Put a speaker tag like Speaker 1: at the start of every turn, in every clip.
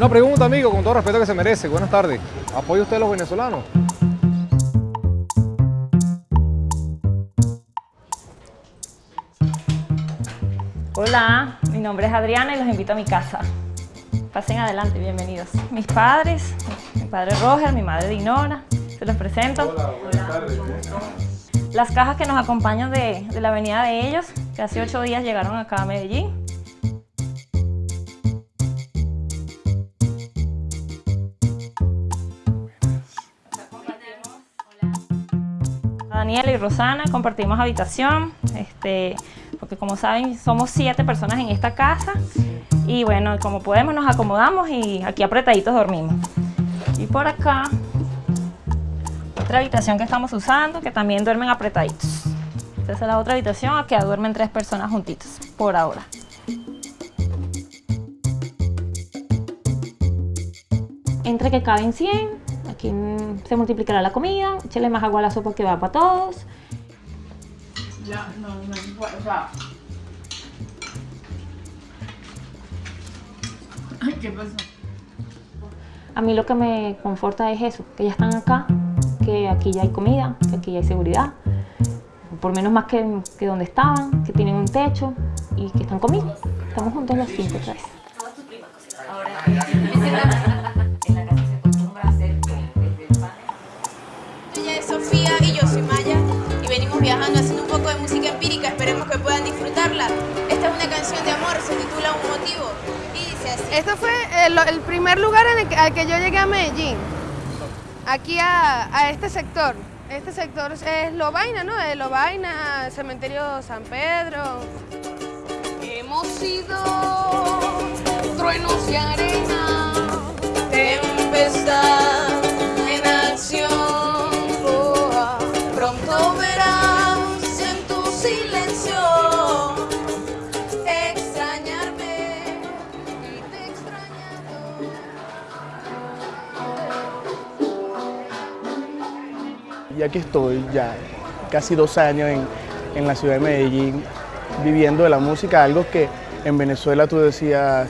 Speaker 1: Una pregunta, amigo, con todo respeto que se merece. Buenas tardes. ¿Apoya usted a los venezolanos?
Speaker 2: Hola, mi nombre es Adriana y los invito a mi casa. Pasen adelante, bienvenidos. Mis padres, mi padre Roger, mi madre Dinora, se los presento. Hola, buenas tardes. Las cajas que nos acompañan de, de la avenida de ellos, que hace ocho días llegaron acá a Medellín. Daniela y Rosana compartimos habitación, este, porque como saben somos siete personas en esta casa y bueno, como podemos nos acomodamos y aquí apretaditos dormimos. Y por acá, otra habitación que estamos usando que también duermen apretaditos. Esta es la otra habitación, aquí duermen tres personas juntitos, por ahora. Entre que caben 100, aquí se multiplicará la comida, échale más agua a la sopa que va para todos.
Speaker 3: Ya, no, no, o sea... Ay, ¿qué pasó?
Speaker 2: A mí lo que me conforta es eso, que ya están acá, que aquí ya hay comida, que aquí ya hay seguridad, por menos más que, que donde estaban, que tienen un techo y que están conmigo. Estamos juntos los cinco otra vez.
Speaker 4: Ella Sofía y yo soy Maya y venimos viajando haciendo un poco de música empírica, esperemos que puedan disfrutarla. Esta es una canción de amor, se titula Un motivo y dice así.
Speaker 5: Este fue el, el primer lugar en el que, al que yo llegué a Medellín, aquí a, a este sector. Este sector es Lobaina, ¿no? De Lobaina, Cementerio San Pedro.
Speaker 4: Hemos sido truenos y arena, tempestad Y
Speaker 6: aquí estoy ya casi dos años en, en la ciudad de Medellín viviendo de la música, algo que en Venezuela tú decías,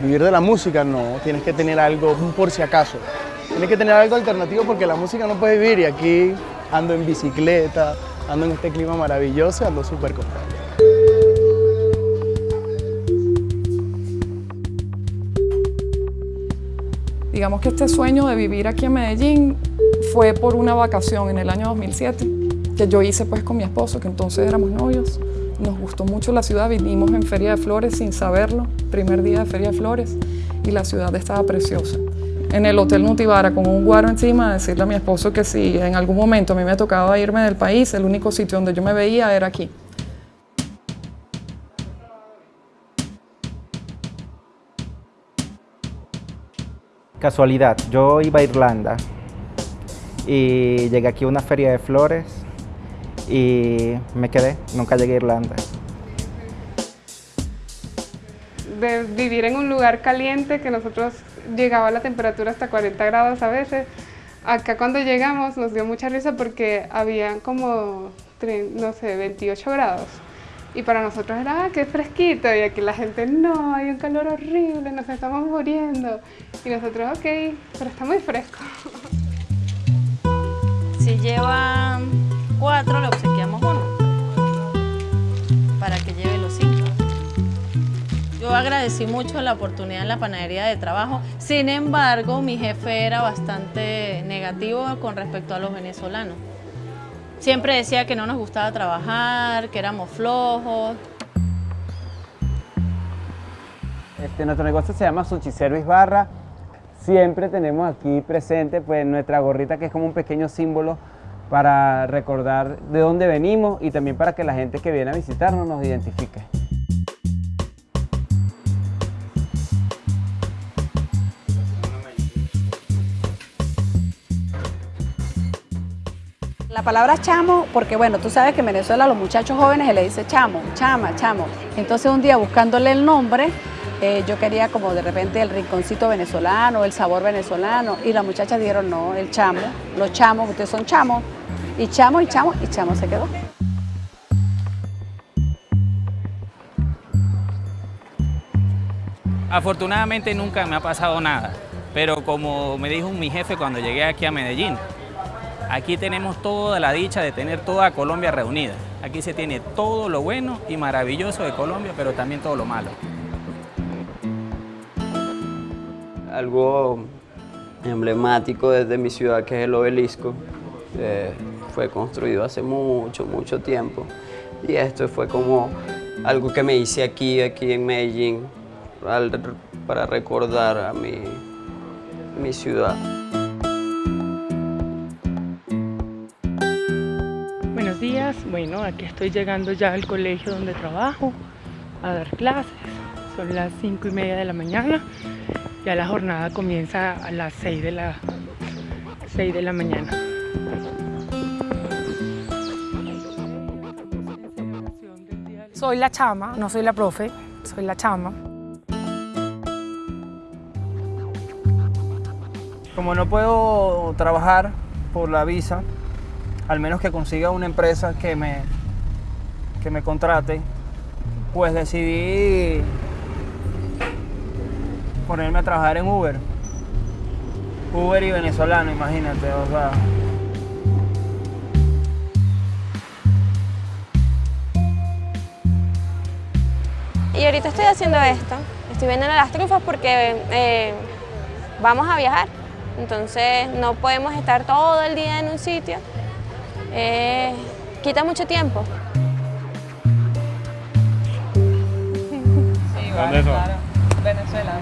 Speaker 6: vivir de la música no, tienes que tener algo por si acaso, tienes que tener algo alternativo porque la música no puede vivir y aquí ando en bicicleta, ando en este clima maravilloso, ando súper contento.
Speaker 3: Digamos que este sueño de vivir aquí en Medellín fue por una vacación en el año 2007 que yo hice pues con mi esposo, que entonces éramos novios. Nos gustó mucho la ciudad, vinimos en Feria de Flores sin saberlo, primer día de Feria de Flores, y la ciudad estaba preciosa. En el Hotel Nutibara con un guaro encima, decirle a mi esposo que si en algún momento a mí me tocaba irme del país, el único sitio donde yo me veía era aquí.
Speaker 7: Casualidad, yo iba a Irlanda y llegué aquí a una feria de flores y me quedé, nunca llegué a Irlanda.
Speaker 8: de vivir en un lugar caliente que nosotros llegaba la temperatura hasta 40 grados a veces. Acá cuando llegamos nos dio mucha risa porque habían como, no sé, 28 grados. Y para nosotros era, ah, qué fresquito. Y aquí la gente, no, hay un calor horrible, nos estamos muriendo. Y nosotros, ok, pero está muy fresco.
Speaker 9: Si llevan cuatro, le obsequiamos uno. Para que lleve los cinco. Yo agradecí mucho la oportunidad en la panadería de trabajo. Sin embargo, mi jefe era bastante negativo con respecto a los venezolanos. Siempre decía que no nos gustaba trabajar, que éramos flojos.
Speaker 10: Este, nuestro negocio se llama Sushi Service Barra. Siempre tenemos aquí presente pues, nuestra gorrita que es como un pequeño símbolo para recordar de dónde venimos y también para que la gente que viene a visitarnos nos identifique.
Speaker 11: La palabra chamo, porque bueno, tú sabes que en Venezuela a los muchachos jóvenes se le dice chamo, chama, chamo. Entonces un día buscándole el nombre, eh, yo quería como de repente el rinconcito venezolano, el sabor venezolano, y las muchachas dijeron no, el chamo, los chamos, ustedes son chamos, y chamo y chamo, y chamo se quedó.
Speaker 12: Afortunadamente nunca me ha pasado nada, pero como me dijo mi jefe cuando llegué aquí a Medellín, aquí tenemos toda la dicha de tener toda Colombia reunida. Aquí se tiene todo lo bueno y maravilloso de Colombia, pero también todo lo malo.
Speaker 13: Algo emblemático desde mi ciudad, que es el obelisco, eh, fue construido hace mucho, mucho tiempo. Y esto fue como algo que me hice aquí, aquí en Medellín, para recordar a mi, mi ciudad.
Speaker 14: Buenos días, bueno, aquí estoy llegando ya al colegio donde trabajo a dar clases. Son las cinco y media de la mañana. Ya la jornada comienza a las 6 de la, 6 de la mañana.
Speaker 15: Soy la chama, no soy la profe, soy la chama.
Speaker 16: Como no puedo trabajar por la visa, al menos que consiga una empresa que me, que me contrate, pues decidí ponerme a trabajar en Uber. Uber y venezolano, imagínate, o sea.
Speaker 17: Y ahorita estoy haciendo esto, estoy vendiendo las trufas porque eh, vamos a viajar, entonces no podemos estar todo el día en un sitio, eh, quita mucho tiempo.
Speaker 18: ¿Dónde son?
Speaker 17: Venezuela.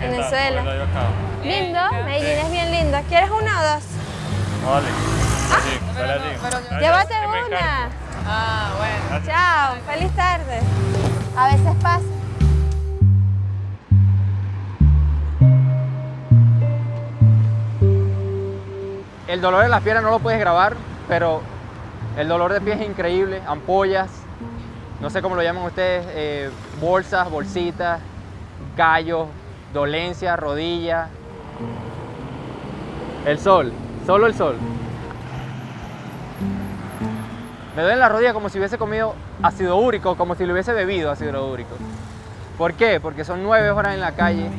Speaker 17: Venezuela. Lindo, Medellín es bien lindo. ¿Quieres una o dos?
Speaker 18: Vale. Sí, así.
Speaker 17: Llévate una.
Speaker 19: Ah, bueno.
Speaker 17: Chao, feliz tarde. A veces pasa.
Speaker 20: El dolor en las piernas no lo puedes grabar, pero el dolor de pies es increíble. Ampollas, no sé cómo lo llaman ustedes, eh, bolsas, bolsitas, gallos, dolencia, rodilla. El sol, solo el sol. Me duele la rodilla como si hubiese comido ácido úrico, como si lo hubiese bebido ácido úrico. ¿Por qué? Porque son nueve horas en la calle.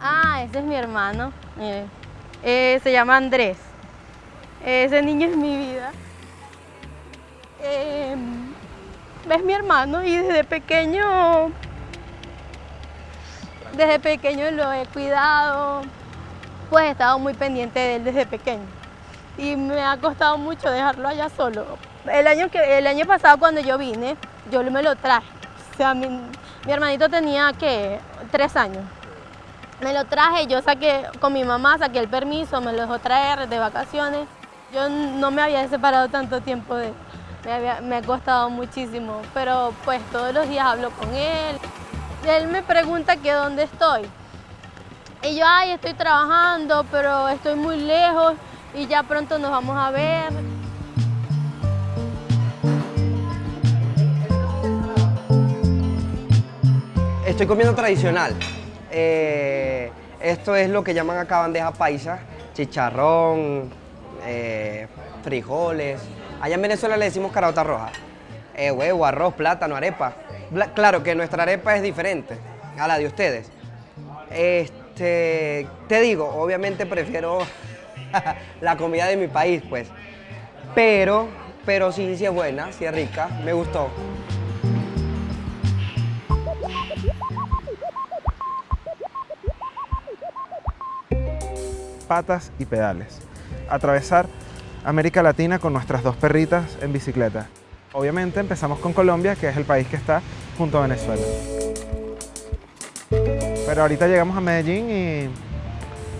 Speaker 21: Ah, ese es mi hermano. Eh, se llama Andrés. Ese niño es mi vida. Eh, es mi hermano y desde pequeño, desde pequeño lo he cuidado, pues he estado muy pendiente de él desde pequeño. Y me ha costado mucho dejarlo allá solo. El año, que, el año pasado cuando yo vine, yo me lo traje. O sea, mi, hermanito tenía, ¿qué? Tres años. Me lo traje, yo saqué, con mi mamá saqué el permiso, me lo dejó traer de vacaciones. Yo no me había separado tanto tiempo de él, me, había- me ha costado muchísimo, pero pues todos los días hablo con él. Él me pregunta que dónde estoy. Y yo, ay, estoy trabajando, pero estoy muy lejos y ya pronto nos vamos a ver.
Speaker 22: Estoy comiendo tradicional. Eh, esto es lo que llaman acá bandeja paisa, chicharrón, eh, frijoles. Allá en Venezuela le decimos carota roja. Eh, huevo, arroz, plátano, arepa. Claro que nuestra arepa es diferente a la de ustedes. Este, te digo, obviamente prefiero la comida de mi país, pues. Pero, pero sí, sí es buena, sí es rica, me gustó.
Speaker 23: patas y pedales. Atravesar América Latina con nuestras dos perritas en bicicleta. Obviamente empezamos con Colombia, que es el país que está junto a Venezuela. Pero ahorita llegamos a Medellín y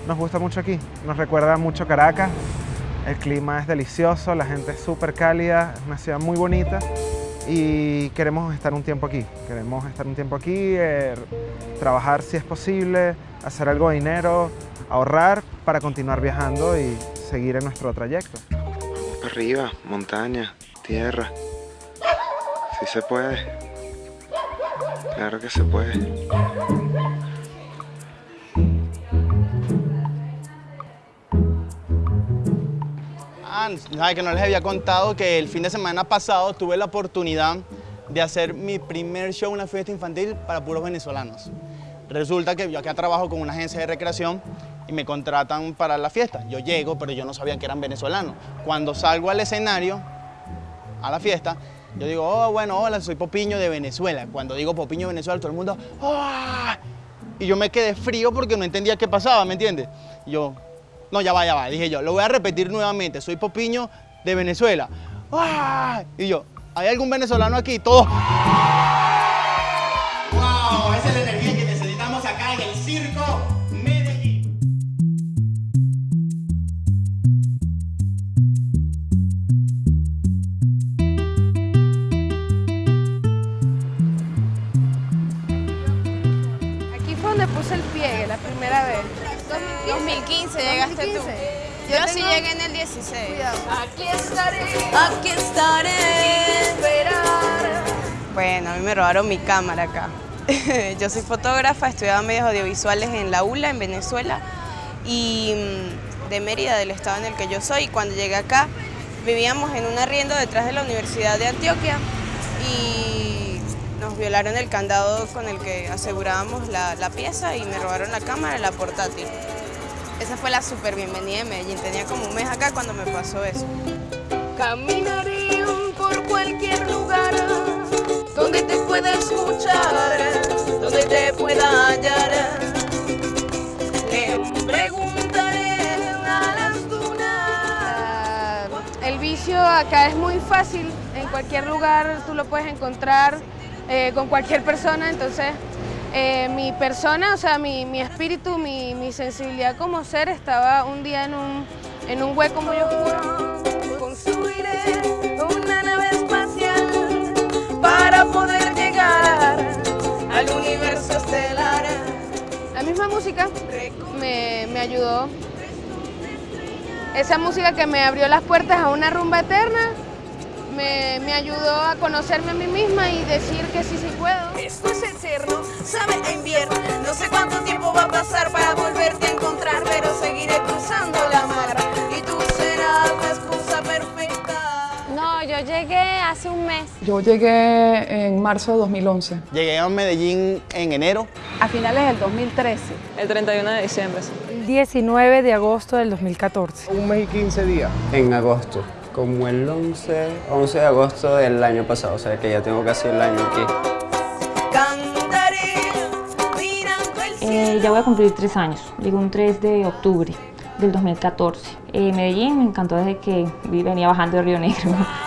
Speaker 23: nos gusta mucho aquí. Nos recuerda mucho Caracas. El clima es delicioso, la gente es súper cálida, es una ciudad muy bonita y queremos estar un tiempo aquí. Queremos estar un tiempo aquí, eh, trabajar si es posible, hacer algo de dinero, ahorrar para continuar viajando y seguir en nuestro trayecto.
Speaker 10: Arriba, montaña, tierra. Sí se puede. Claro que se puede.
Speaker 24: Sabe que no les había contado que el fin de semana pasado tuve la oportunidad de hacer mi primer show una fiesta infantil para puros venezolanos. Resulta que yo acá trabajo con una agencia de recreación y me contratan para la fiesta. Yo llego, pero yo no sabía que eran venezolanos. Cuando salgo al escenario, a la fiesta, yo digo, oh, bueno, hola, soy Popiño de Venezuela. Cuando digo Popiño de Venezuela, todo el mundo, ¡ah! Y yo me quedé frío porque no entendía qué pasaba, ¿me entiendes? Yo, no, ya va, ya va. Dije yo, lo voy a repetir nuevamente, soy Popiño de Venezuela. ¡Ah! Y yo, ¿hay algún venezolano aquí? Todos.
Speaker 4: 2015 llegaste tú. Yo sí llegué en el 16.
Speaker 5: Aquí estaré.
Speaker 4: Aquí estaré.
Speaker 25: Bueno, a mí me robaron mi cámara acá. Yo soy fotógrafa, estudiaba medios audiovisuales en la ULA, en Venezuela, y mm, de Mérida, del estado en el que yo soy. Cuando llegué acá, vivíamos en un arriendo detrás de la Universidad de Antioquia y nos violaron el candado con el que asegurábamos la, la pieza y me robaron la cámara y la portátil. Esa fue la super bienvenida de Medellín. Tenía como un mes acá cuando me pasó eso.
Speaker 5: Caminaré por cualquier lugar donde te pueda escuchar, donde te pueda hallar. Le preguntaré a las dunas. El vicio acá es muy fácil, en cualquier lugar tú lo puedes encontrar eh, con cualquier persona, entonces eh, mi persona, o sea, mi, mi espíritu, mi, mi sensibilidad como ser estaba un día en un, en un hueco muy oscuro. Construiré una nave espacial para poder llegar al universo estelar. La misma música me, me ayudó. Esa música que me abrió las puertas a una rumba eterna me, me ayudó a conocerme a mí misma y decir que sí, sí puedo.
Speaker 4: Esto es eterno, sabe a invierno. No sé cuánto tiempo va a pasar para volverte a encontrar, pero seguiré cruzando la mar y tú serás la esposa perfecta.
Speaker 26: No, yo llegué hace un mes.
Speaker 3: Yo llegué en marzo de 2011.
Speaker 24: Llegué a Medellín en enero.
Speaker 11: A finales del 2013.
Speaker 18: El 31 de diciembre.
Speaker 15: El 19 de agosto del 2014.
Speaker 1: Un mes y 15 días.
Speaker 13: En agosto, como el 11, 11 de agosto del año pasado, o sea que ya tengo casi el año aquí.
Speaker 2: Eh, ya voy a cumplir tres años. Llegué un 3 de octubre del 2014. Eh, Medellín me encantó desde que venía bajando de Río Negro.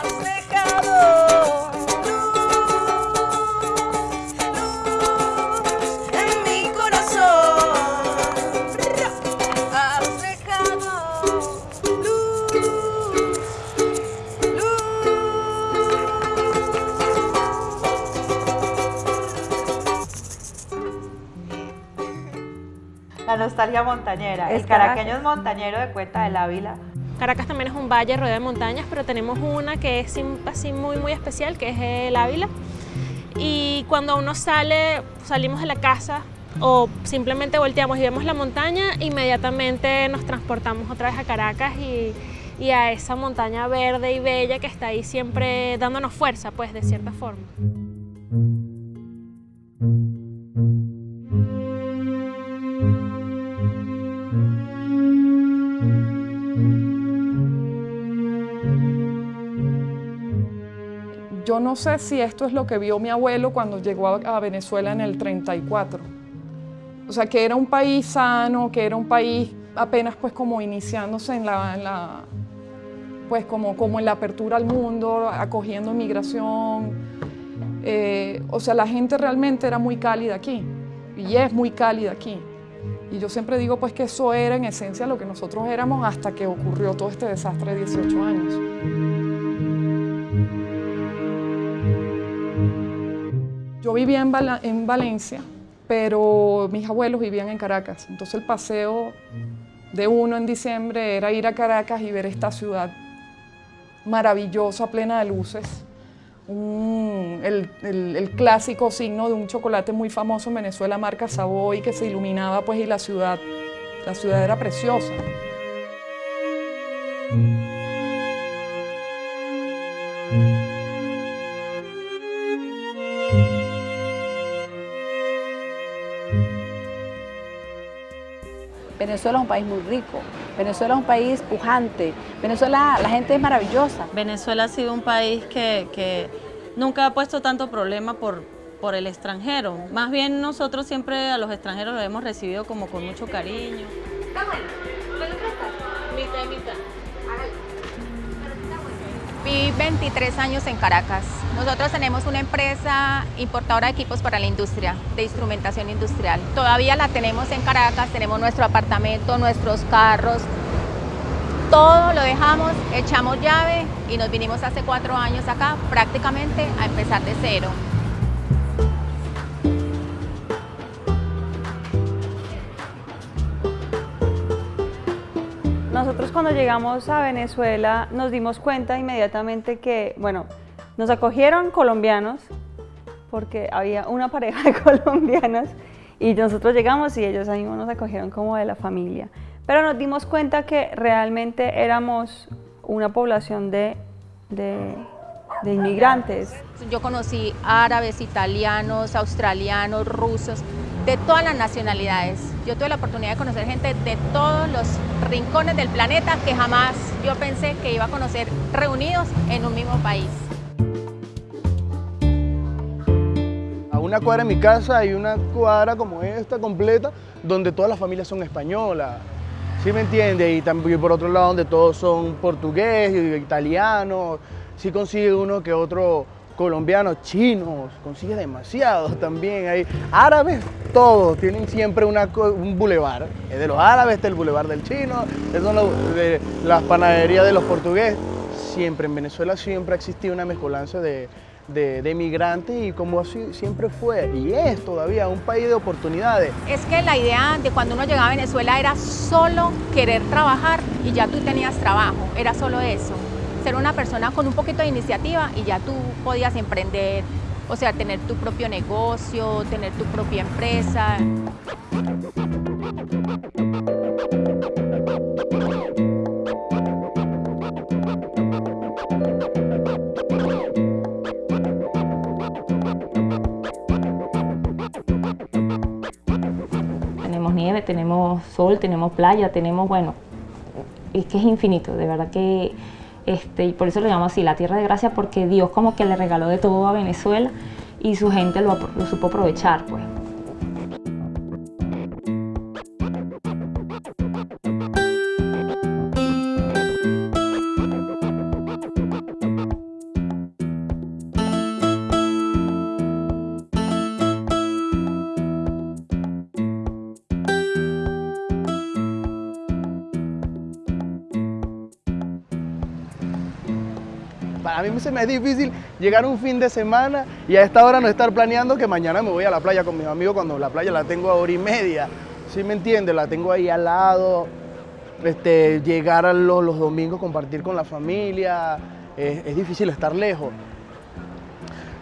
Speaker 27: Montañera.
Speaker 26: Es
Speaker 27: El caraqueño es montañero de Cuenta del Ávila.
Speaker 26: Caracas también es un valle rodeado de montañas, pero tenemos una que es así muy muy especial, que es el Ávila. Y cuando uno sale, salimos de la casa o simplemente volteamos y vemos la montaña, inmediatamente nos transportamos otra vez a Caracas y, y a esa montaña verde y bella que está ahí siempre dándonos fuerza, pues de cierta forma.
Speaker 3: No sé si esto es lo que vio mi abuelo cuando llegó a, Venezuela en el 34. O sea, que era un país sano, que era un país apenas pues como iniciándose en la, en la- pues como, como en la apertura al mundo, acogiendo inmigración. Eh, o sea, la gente realmente era muy cálida aquí y es muy cálida aquí. Y yo siempre digo pues que eso era en esencia lo que nosotros éramos hasta que ocurrió todo este desastre de 18 años. Yo vivía en, en Valencia, pero mis abuelos vivían en Caracas. Entonces el paseo de uno en diciembre era ir a Caracas y ver esta ciudad maravillosa, plena de luces. Un- el, el- el clásico signo de un chocolate muy famoso en Venezuela, marca Savoy, que se iluminaba pues y la ciudad, la ciudad era preciosa.
Speaker 28: Venezuela es un país muy rico, Venezuela es un país pujante, Venezuela, la gente es maravillosa.
Speaker 29: Venezuela ha sido un país que, que nunca ha puesto tanto problema por, por el extranjero. Más bien nosotros siempre a los extranjeros los hemos recibido como con mucho cariño.
Speaker 30: Viví 23 años en Caracas. Nosotros tenemos una empresa importadora de equipos para la industria, de instrumentación industrial. Todavía la tenemos en Caracas, tenemos nuestro apartamento, nuestros carros. Todo lo dejamos, echamos llave y nos vinimos hace cuatro años acá prácticamente a empezar de cero.
Speaker 31: Cuando llegamos a Venezuela nos dimos cuenta inmediatamente que, bueno, nos acogieron colombianos porque había una pareja de colombianos y nosotros llegamos y ellos ahí nos acogieron como de la familia. Pero nos dimos cuenta que realmente éramos una población de, de, de inmigrantes.
Speaker 30: Yo conocí árabes, italianos, australianos, rusos, de todas las nacionalidades. Yo tuve la oportunidad de conocer gente de todos los rincones del planeta que jamás yo pensé que iba a conocer reunidos en un mismo país.
Speaker 6: A una cuadra de mi casa hay una cuadra como esta completa donde todas las familias son españolas. ¿Sí me entiende? Y también por otro lado donde todos son portugués, italianos. Sí consigue uno que otro colombiano, chinos, consigue demasiados también. Hay árabes, todos tienen siempre un bulevar. Es de los árabes, está el bulevar del chino, es de las panaderías de los portugueses. Siempre en Venezuela siempre ha existido una mezcolanza de, de, de migrantes y como así siempre fue y es todavía un país de oportunidades.
Speaker 30: Es que la idea de cuando uno llegaba a Venezuela era solo querer trabajar y ya tú tenías trabajo, era solo eso. Ser una persona con un poquito de iniciativa y ya tú podías emprender, o sea, tener tu propio negocio, tener tu propia empresa.
Speaker 32: Tenemos nieve, tenemos sol, tenemos playa, tenemos, bueno, es que es infinito, de verdad que, este, y por eso lo llamo así, la tierra de gracia, porque Dios como que le regaló de todo a Venezuela y su gente lo, lo supo aprovechar, pues.
Speaker 6: Me es difícil llegar un fin de semana y a esta hora no estar planeando que mañana me voy a la playa con mis amigos cuando la playa la tengo a hora y media. ¿Sí me entiendes? La tengo ahí al lado. Este, llegar a los, los domingos, compartir con la familia. Es, es difícil estar lejos.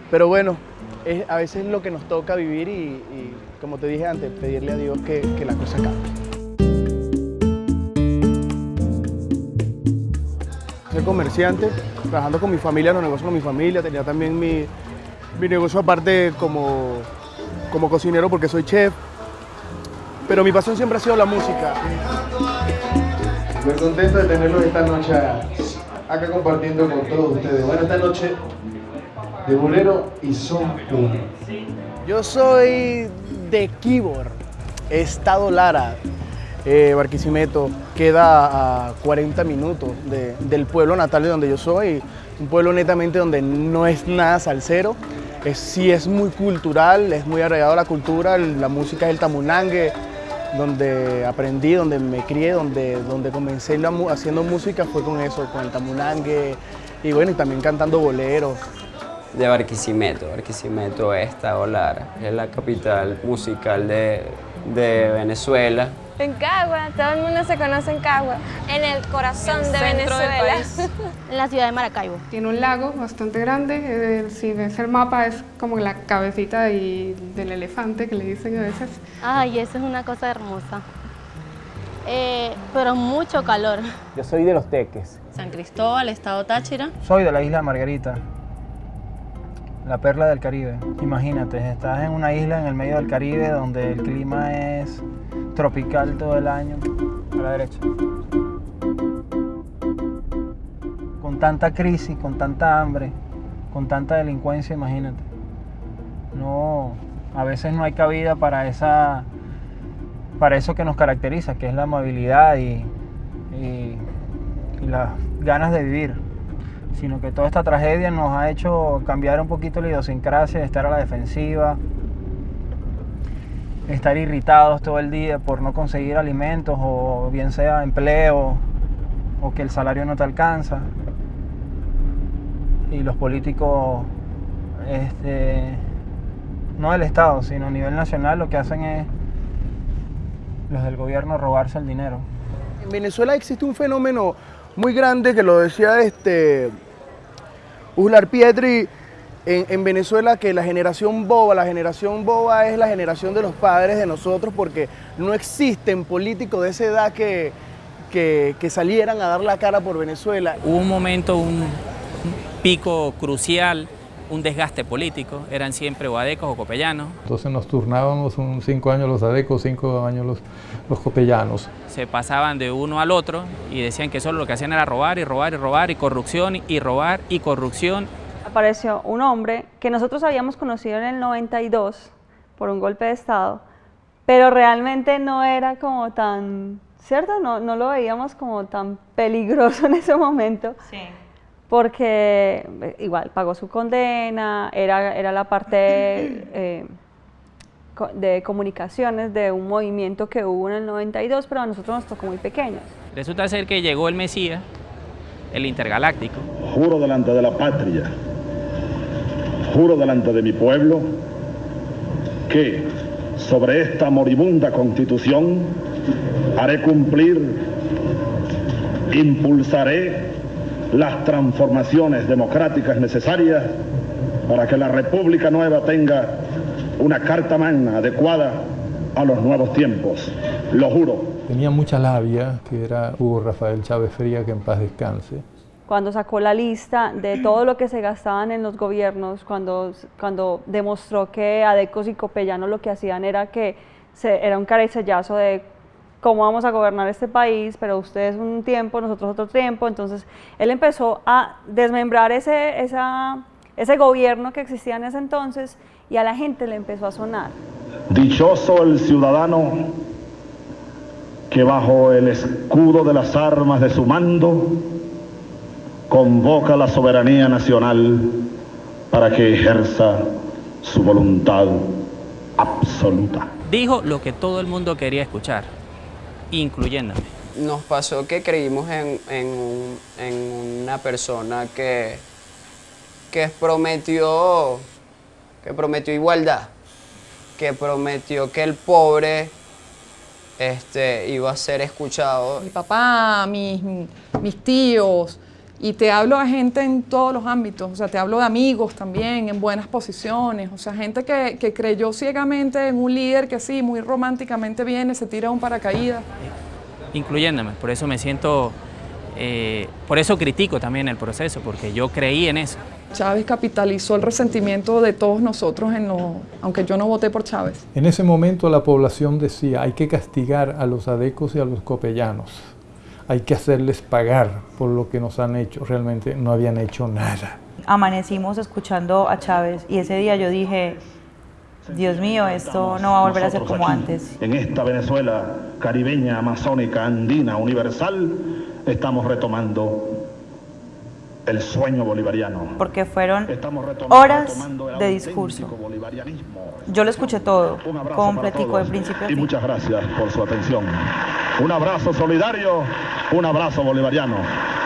Speaker 6: Pero bueno, es a veces lo que nos toca vivir y, y, como te dije antes, pedirle a Dios que, que la cosa cambie. Soy comerciante, trabajando con mi familia, los negocios con mi familia. Tenía también mi, mi negocio aparte como, como cocinero porque soy chef. Pero mi pasión siempre ha sido la música. Muy contento de tenerlos esta noche acá compartiendo con todos ustedes. Bueno, esta noche de bolero y son uno. Yo soy de Kibor, Estado Lara, eh, Barquisimeto. Queda a 40 minutos de- del pueblo natal de donde yo soy. Un pueblo netamente donde no es nada salsero. Es, sí es muy cultural, es muy arraigado a la cultura. La música es el tamunangue, donde aprendí, donde me crié, donde, donde comencé haciendo música fue con eso, con el tamunangue. Y bueno, y también cantando boleros.
Speaker 13: de Barquisimeto. Barquisimeto es Estado Lara, es la capital musical de, de Venezuela.
Speaker 17: En Cagua, todo el mundo se conoce en Cagua, en el corazón de Venezuela.
Speaker 30: país.
Speaker 33: En la ciudad de Maracaibo.
Speaker 8: Tiene un lago bastante grande, eh, si ves el mapa es como la cabecita y- del elefante que le dicen a veces.
Speaker 33: Ay, eso es una cosa hermosa. Eh, pero mucho calor.
Speaker 16: Yo soy de los Teques.
Speaker 29: San Cristóbal, Estado Táchira.
Speaker 16: Soy de la isla Margarita. La perla del Caribe. Imagínate, estás en una isla en el medio del Caribe donde el clima es tropical todo el año. A la derecha. Con tanta crisis, con tanta hambre, con tanta delincuencia, imagínate. No, a veces no hay cabida para esa para eso que nos caracteriza, que es la amabilidad y, las ganas de vivir sino que toda esta tragedia nos ha hecho cambiar un poquito la idiosincrasia, estar a la defensiva, estar irritados todo el día por no conseguir alimentos o bien sea empleo o que el salario no te alcanza. Y los políticos, este, no del Estado, sino a nivel nacional, lo que hacen es los del gobierno robarse el dinero.
Speaker 34: En Venezuela existe un fenómeno muy grande que lo decía este Uslar Pietri en, en, Venezuela que la generación boba, la generación boba es la generación de los padres de nosotros porque no existen políticos de esa edad que, que, salieran a dar la cara por Venezuela.
Speaker 12: Hubo un momento, un pico crucial un desgaste político, eran siempre o adecos o copellanos.
Speaker 35: Entonces nos turnábamos un cinco años los adecos, cinco años los, los copellanos.
Speaker 12: Se pasaban de uno al otro y decían que solo lo que hacían era robar y robar y robar y corrupción y robar y corrupción.
Speaker 31: Apareció un hombre que nosotros habíamos conocido en el 92 por un golpe de Estado, pero realmente no era como tan, ¿cierto? No, no lo veíamos como tan peligroso en ese momento.
Speaker 30: Sí
Speaker 31: porque igual pagó su condena, era, era la parte eh, de comunicaciones de un movimiento que hubo en el 92, pero a nosotros nos tocó muy pequeños.
Speaker 12: Resulta ser que llegó el Mesías, el intergaláctico.
Speaker 36: Juro delante de la patria, juro delante de mi pueblo, que sobre esta moribunda constitución haré cumplir, impulsaré las transformaciones democráticas necesarias para que la República Nueva tenga una carta magna adecuada a los nuevos tiempos. Lo juro.
Speaker 35: Tenía mucha labia, que era Hugo Rafael Chávez Fría, que en paz descanse.
Speaker 31: Cuando sacó la lista de todo lo que se gastaban en los gobiernos, cuando, cuando demostró que Adecos y Copellanos lo que hacían era que se, era un caricellazo de cómo vamos a gobernar este país, pero ustedes un tiempo, nosotros otro tiempo. Entonces, él empezó a desmembrar ese, esa, ese gobierno que existía en ese entonces y a la gente le empezó a sonar.
Speaker 36: Dichoso el ciudadano que bajo el escudo de las armas de su mando convoca la soberanía nacional para que ejerza su voluntad absoluta.
Speaker 12: Dijo lo que todo el mundo quería escuchar incluyéndome.
Speaker 13: Nos pasó que creímos en, en, un, en una persona que, que prometió, que prometió igualdad, que prometió que el pobre este, iba a ser escuchado.
Speaker 3: Mi papá, mis, mis tíos, y te hablo a gente en todos los ámbitos, o sea, te hablo de amigos también, en buenas posiciones, o sea, gente que, que creyó ciegamente en un líder que sí, muy románticamente viene, se tira un paracaídas.
Speaker 12: Incluyéndome, por eso me siento, eh, por eso critico también el proceso, porque yo creí en eso.
Speaker 3: Chávez capitalizó el resentimiento de todos nosotros, en lo, aunque yo no voté por Chávez.
Speaker 35: En ese momento la población decía, hay que castigar a los adecos y a los copellanos hay que hacerles pagar por lo que nos han hecho. Realmente no habían hecho nada.
Speaker 37: Amanecimos escuchando a Chávez y ese día yo dije, Dios mío, esto no va a volver a ser como antes.
Speaker 36: En esta Venezuela caribeña, amazónica, andina, universal, estamos retomando el sueño bolivariano.
Speaker 37: Porque fueron horas de discurso. Yo lo escuché todo, completico, de principio a
Speaker 36: fin. Y muchas gracias por su atención. Un abrazo solidario, un abrazo bolivariano.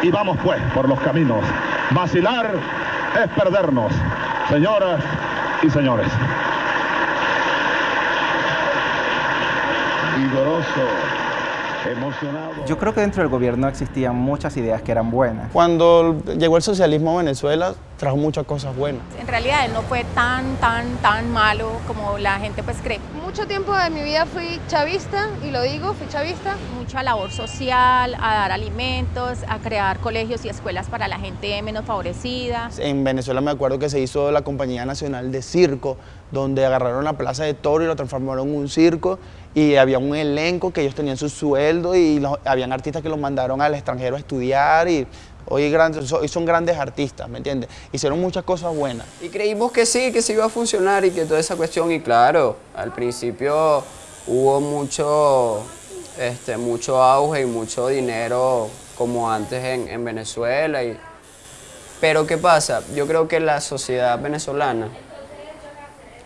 Speaker 36: Y vamos pues por los caminos. Vacilar es perdernos, señoras y señores. Vigoroso. Emocionado.
Speaker 7: Yo creo que dentro del gobierno existían muchas ideas que eran buenas.
Speaker 6: Cuando llegó el socialismo a Venezuela, trajo muchas cosas buenas.
Speaker 30: En realidad él no fue tan, tan, tan malo como la gente pues cree.
Speaker 38: mucho tiempo de mi vida fui chavista, y lo digo, fui chavista.
Speaker 30: Mucha labor social, a dar alimentos, a crear colegios y escuelas para la gente menos favorecida.
Speaker 6: En Venezuela me acuerdo que se hizo la Compañía Nacional de Circo, donde agarraron la Plaza de Toro y lo transformaron en un circo y había un elenco que ellos tenían su sueldo y los- habían artistas que los mandaron al extranjero a estudiar y hoy, son grandes artistas, ¿me entiendes? Hicieron muchas cosas buenas.
Speaker 13: Y creímos que sí, que sí iba a funcionar y que toda esa cuestión, y claro, al principio hubo mucho, este, mucho auge y mucho dinero como antes en, en Venezuela. Y, pero ¿qué pasa? Yo creo que la sociedad venezolana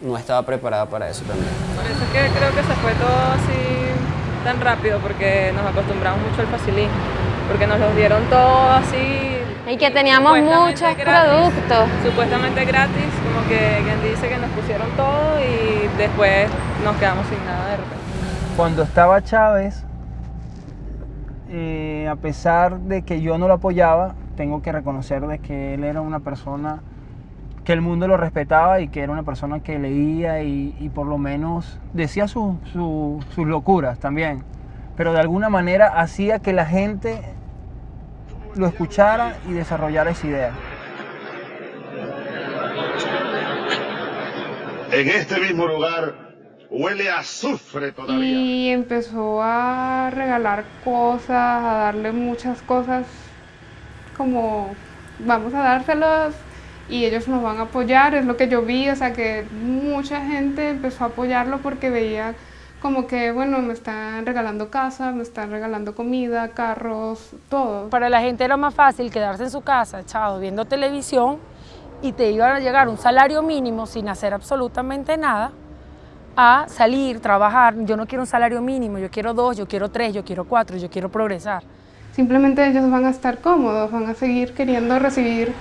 Speaker 13: no estaba preparada para eso también.
Speaker 18: Por eso es que creo que se fue todo así tan rápido, porque nos acostumbramos mucho al facilismo, porque nos los dieron todo así.
Speaker 17: Y que teníamos muchos productos.
Speaker 18: Supuestamente gratis, como que quien dice que nos pusieron todo y después nos quedamos sin nada de repente.
Speaker 16: Cuando estaba Chávez, eh, a pesar de que yo no lo apoyaba, tengo que reconocer de que él era una persona que el mundo lo respetaba y que era una persona que leía y, y por lo menos decía su- su- sus locuras también, pero de alguna manera hacía que la gente lo escuchara y desarrollara esa idea.
Speaker 36: En este mismo lugar huele a azufre todavía.
Speaker 8: Y empezó a regalar cosas, a darle muchas cosas como vamos a dárselos y ellos nos van a apoyar, es lo que yo vi, o sea que mucha gente empezó a apoyarlo porque veía como que, bueno, me están regalando casa, me están regalando comida, carros, todo.
Speaker 15: Para la gente era más fácil quedarse en su casa, echado, viendo televisión y te iba a llegar un salario mínimo sin hacer absolutamente nada, a salir, trabajar. Yo no quiero un salario mínimo, yo quiero dos, yo quiero tres, yo quiero cuatro, yo quiero progresar.
Speaker 8: Simplemente ellos van a estar cómodos, van a seguir queriendo recibir,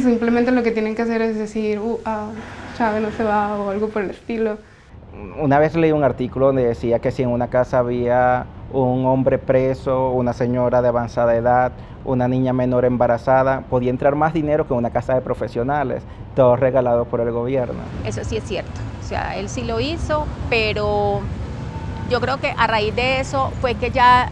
Speaker 8: si simplemente lo que tienen que hacer es decir, uh, ah, Chávez no se va o algo por el estilo.
Speaker 7: Una vez leí un artículo donde decía que si en una casa había un hombre preso, una señora de avanzada edad, una niña menor embarazada, podía entrar más dinero que en una casa de profesionales, todo regalado por el gobierno.
Speaker 30: Eso sí es cierto. O sea, él sí lo hizo, pero yo creo que a raíz de eso fue que ya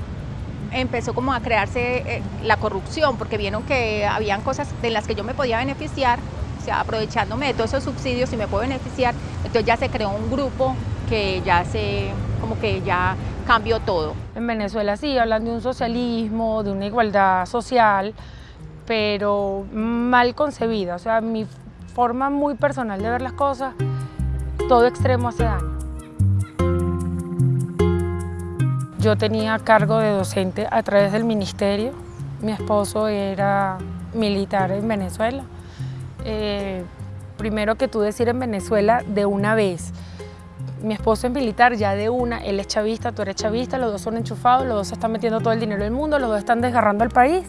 Speaker 30: empezó como a crearse eh, la corrupción, porque vieron que habían cosas de las que yo me podía beneficiar, o sea, aprovechándome de todos esos subsidios y me puedo beneficiar, entonces ya se creó un grupo que ya se, como que ya cambió todo.
Speaker 15: En Venezuela sí, hablan de un socialismo, de una igualdad social, pero mal concebida. O sea, mi forma muy personal de ver las cosas, todo extremo hace daño. Yo tenía cargo de docente a través del ministerio. Mi esposo era militar en Venezuela. Eh, primero que tú decir en Venezuela de una vez. Mi esposo es militar ya de una, él es chavista, tú eres chavista, los dos son enchufados, los dos están metiendo todo el dinero del mundo, los dos están desgarrando al país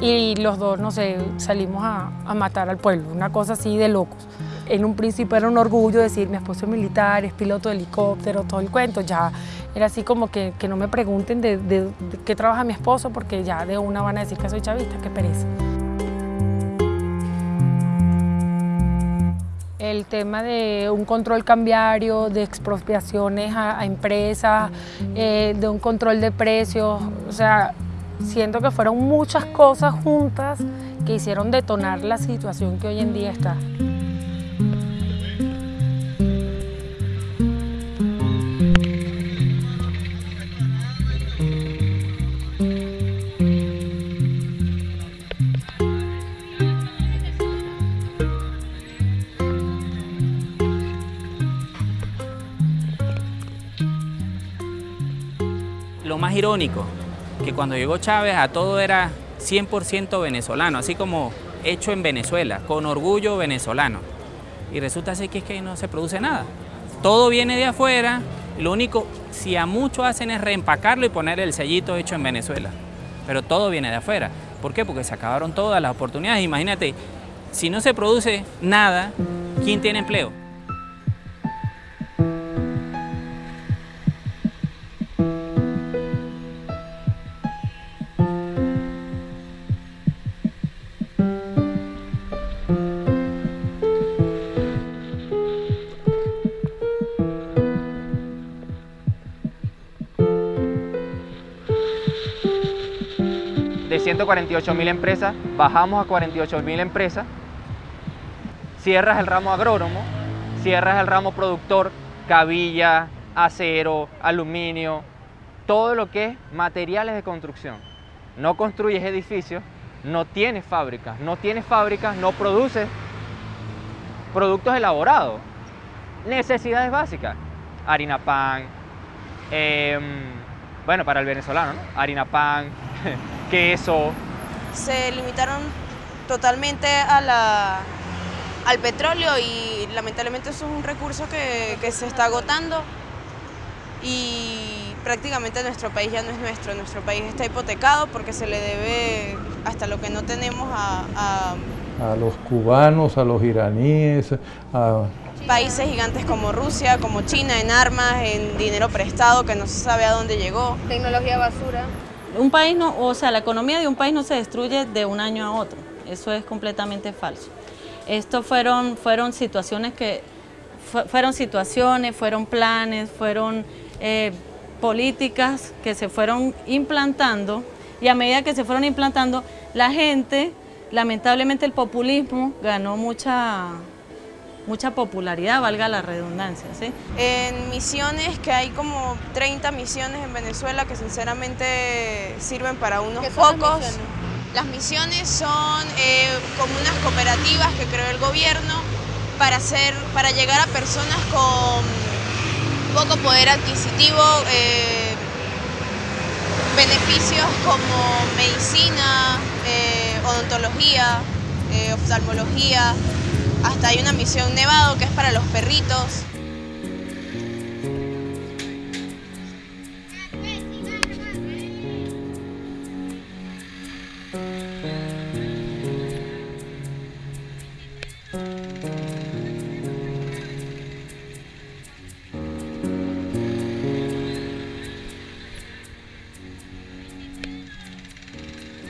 Speaker 15: y los dos, no sé, salimos a, a matar al pueblo, una cosa así de locos. En un principio era un orgullo decir, mi esposo es militar, es piloto de helicóptero, todo el cuento, ya era así como que, que no me pregunten de, qué trabaja mi esposo porque ya de una van a decir que soy chavista, qué pereza. el tema de un control cambiario, de expropiaciones a, a empresas, eh, de un control de precios, o sea, siento que fueron muchas cosas juntas que hicieron detonar la situación que hoy en día está.
Speaker 12: Lo más irónico, que cuando llegó Chávez a todo era 100% venezolano, así como hecho en Venezuela, con orgullo venezolano. Y resulta ser que es que no se produce nada. Todo viene de afuera, lo único, si a mucho hacen es reempacarlo y poner el sellito hecho en Venezuela. Pero todo viene de afuera. ¿Por qué? Porque se acabaron todas las oportunidades. Imagínate, si no se produce nada, ¿quién tiene empleo?
Speaker 20: De 148 mil empresas, bajamos a 48 mil empresas, cierras el ramo agrónomo, cierras el ramo productor, cabilla, acero, aluminio, todo lo que es materiales de construcción. No construyes edificios, no tienes fábricas, no tienes fábricas, no produces productos elaborados, necesidades básicas, harina pan, em, bueno, para el venezolano, ¿no? harina pan, queso.
Speaker 25: Se limitaron totalmente a la, al petróleo y lamentablemente eso es un recurso que, que se está agotando y prácticamente nuestro país ya no es nuestro, nuestro país está hipotecado porque se le debe hasta lo que no tenemos a, a
Speaker 35: a los cubanos, a los iraníes, a
Speaker 25: países gigantes como Rusia, como China, en armas, en dinero prestado que no se sabe a dónde llegó.
Speaker 4: Tecnología basura.
Speaker 9: Un país no, o sea, la economía de un país no se destruye de un año a otro. Eso es completamente falso. Esto fueron, fueron situaciones que, fu- fueron situaciones, fueron planes, fueron eh, políticas que se fueron implantando y a medida que se fueron implantando, la gente, lamentablemente el populismo ganó mucha, mucha popularidad, valga la redundancia, ¿sí?
Speaker 25: En misiones, que hay como 30 misiones en Venezuela que sinceramente sirven para unos
Speaker 4: ¿Qué son las
Speaker 25: pocos.
Speaker 4: misiones?
Speaker 25: Las misiones son eh, como unas cooperativas que creó el gobierno para, hacer, para llegar a personas con poco poder adquisitivo, eh, beneficios como medicina, eh, odontología, eh, oftalmología, hasta hay una misión Nevado que es para los perritos.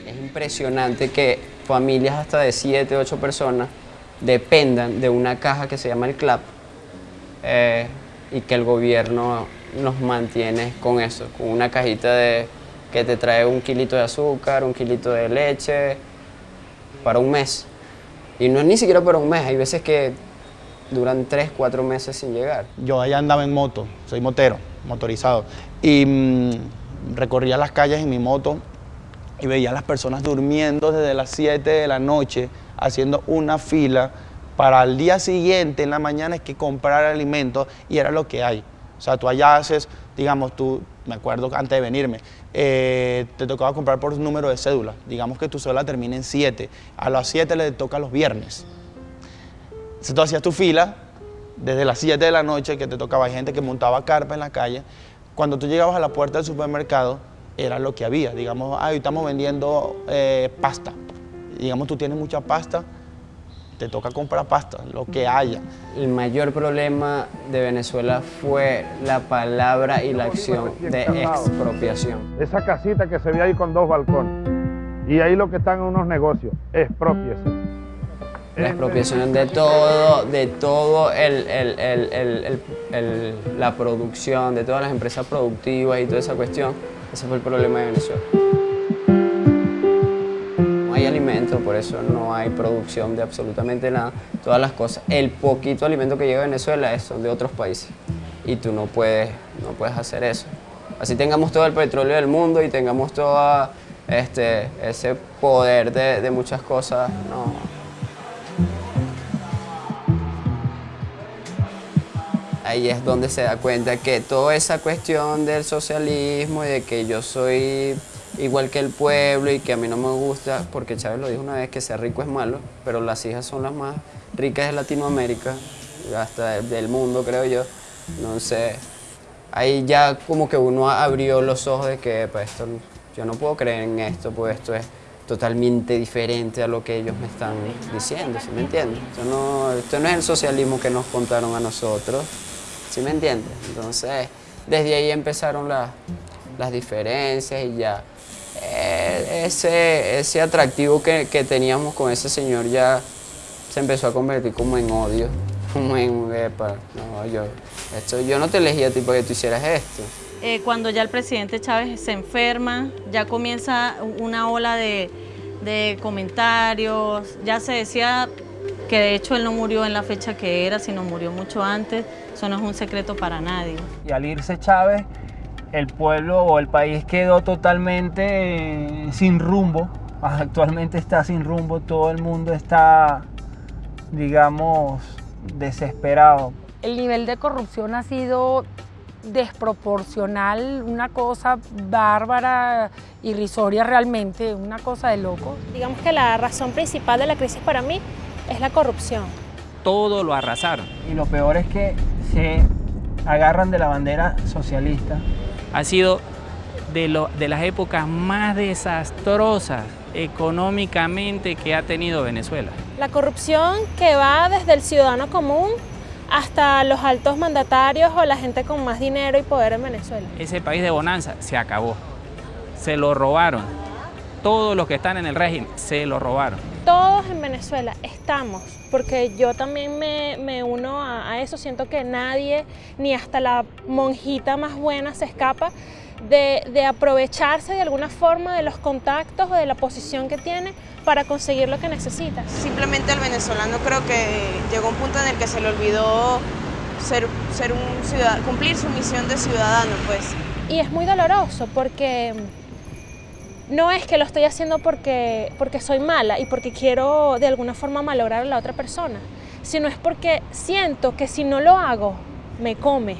Speaker 13: Es impresionante que familias hasta de 7, 8 personas dependan de una caja que se llama el CLAP eh, y que el gobierno nos mantiene con eso, con una cajita de, que te trae un kilito de azúcar, un kilito de leche para un mes. Y no es ni siquiera para un mes, hay veces que duran 3, 4 meses sin llegar.
Speaker 24: Yo allá andaba en moto, soy motero, motorizado, y mm, recorría las calles en mi moto y veía a las personas durmiendo desde las 7 de la noche, haciendo una fila para el día siguiente, en la mañana, es que comprar alimentos y era lo que hay. O sea, tú allá haces, digamos, tú, me acuerdo antes de venirme, eh, te tocaba comprar por número de cédula. Digamos que tu cédula termina en 7. A las 7 le toca los viernes. Entonces tú hacías tu fila desde las 7 de la noche que te tocaba, hay gente que montaba carpa en la calle. Cuando tú llegabas a la puerta del supermercado, era lo que había. Digamos, ah, hoy estamos vendiendo eh, pasta. Digamos, tú tienes mucha pasta, te toca comprar pasta, lo que haya.
Speaker 13: El mayor problema de Venezuela fue la palabra y la acción de expropiación.
Speaker 39: Esa casita que se ve ahí con dos balcones. Y ahí lo que están unos negocios, expropiese.
Speaker 13: La expropiación de todo, de todo el, el- el- el- el- el- la producción, de todas las empresas productivas y toda esa cuestión. Ese fue el problema de Venezuela. Por eso no hay producción de absolutamente nada. Todas las cosas, el poquito alimento que llega a Venezuela es de otros países. Y tú no puedes, no puedes hacer eso. Así tengamos todo el petróleo del mundo y tengamos todo este, ese poder de, de muchas cosas, no, ahí es donde se da cuenta que toda esa cuestión del socialismo y de que yo soy igual que el pueblo y que a mí no me gusta, porque Chávez lo dijo una vez que ser rico es malo, pero las hijas son las más ricas de Latinoamérica, hasta del- mundo creo yo. Entonces, ahí ya como que uno abrió los ojos de que pues, esto, yo no puedo creer en esto, pues esto es totalmente diferente a lo que ellos me están diciendo, ¿sí me entiendes? Esto no, esto no es el socialismo que nos contaron a nosotros, ¿sí me entiendes? Entonces, desde ahí empezaron las, las diferencias y ya eh, ese, ese atractivo que, que teníamos con ese señor ya se empezó a convertir como en odio, como en, epa, no, yo, esto, yo no te elegí a ti para que tú hicieras esto,
Speaker 9: eh, cuando ya el presidente Chávez se enferma, ya comienza una ola de, de comentarios, ya se decía que de hecho él no murió en la fecha que era, sino murió mucho antes, eso no es un secreto para nadie.
Speaker 16: Y al irse Chávez, el pueblo o el país quedó totalmente eh, sin rumbo, actualmente está sin rumbo, todo el mundo está, digamos, desesperado.
Speaker 15: El nivel de corrupción ha sido desproporcional, una cosa bárbara, irrisoria realmente, una cosa de loco.
Speaker 26: Digamos que la razón principal de la crisis para mí es la corrupción.
Speaker 12: Todo lo arrasaron.
Speaker 16: Y lo peor es que se agarran de la bandera socialista.
Speaker 12: Ha sido de, lo, de las épocas más desastrosas económicamente que ha tenido Venezuela.
Speaker 26: La corrupción que va desde el ciudadano común hasta los altos mandatarios o la gente con más dinero y poder en Venezuela.
Speaker 12: Ese país de bonanza se acabó, se lo robaron. Todos los que están en el régimen se lo robaron.
Speaker 26: Todos en Venezuela estamos, porque yo también me, me uno a, a eso, siento que nadie, ni hasta la monjita más buena se escapa de, de, aprovecharse de alguna forma de los contactos o de la posición que tiene para conseguir lo que necesita.
Speaker 25: Simplemente el venezolano creo que llegó a un punto en el que se le olvidó ser, ser un ciudadano, cumplir su misión de ciudadano. pues.
Speaker 26: Y es muy doloroso porque no es que lo estoy haciendo porque, porque soy mala y porque quiero de alguna forma malograr a la otra persona, sino es porque siento que si no lo hago, me come.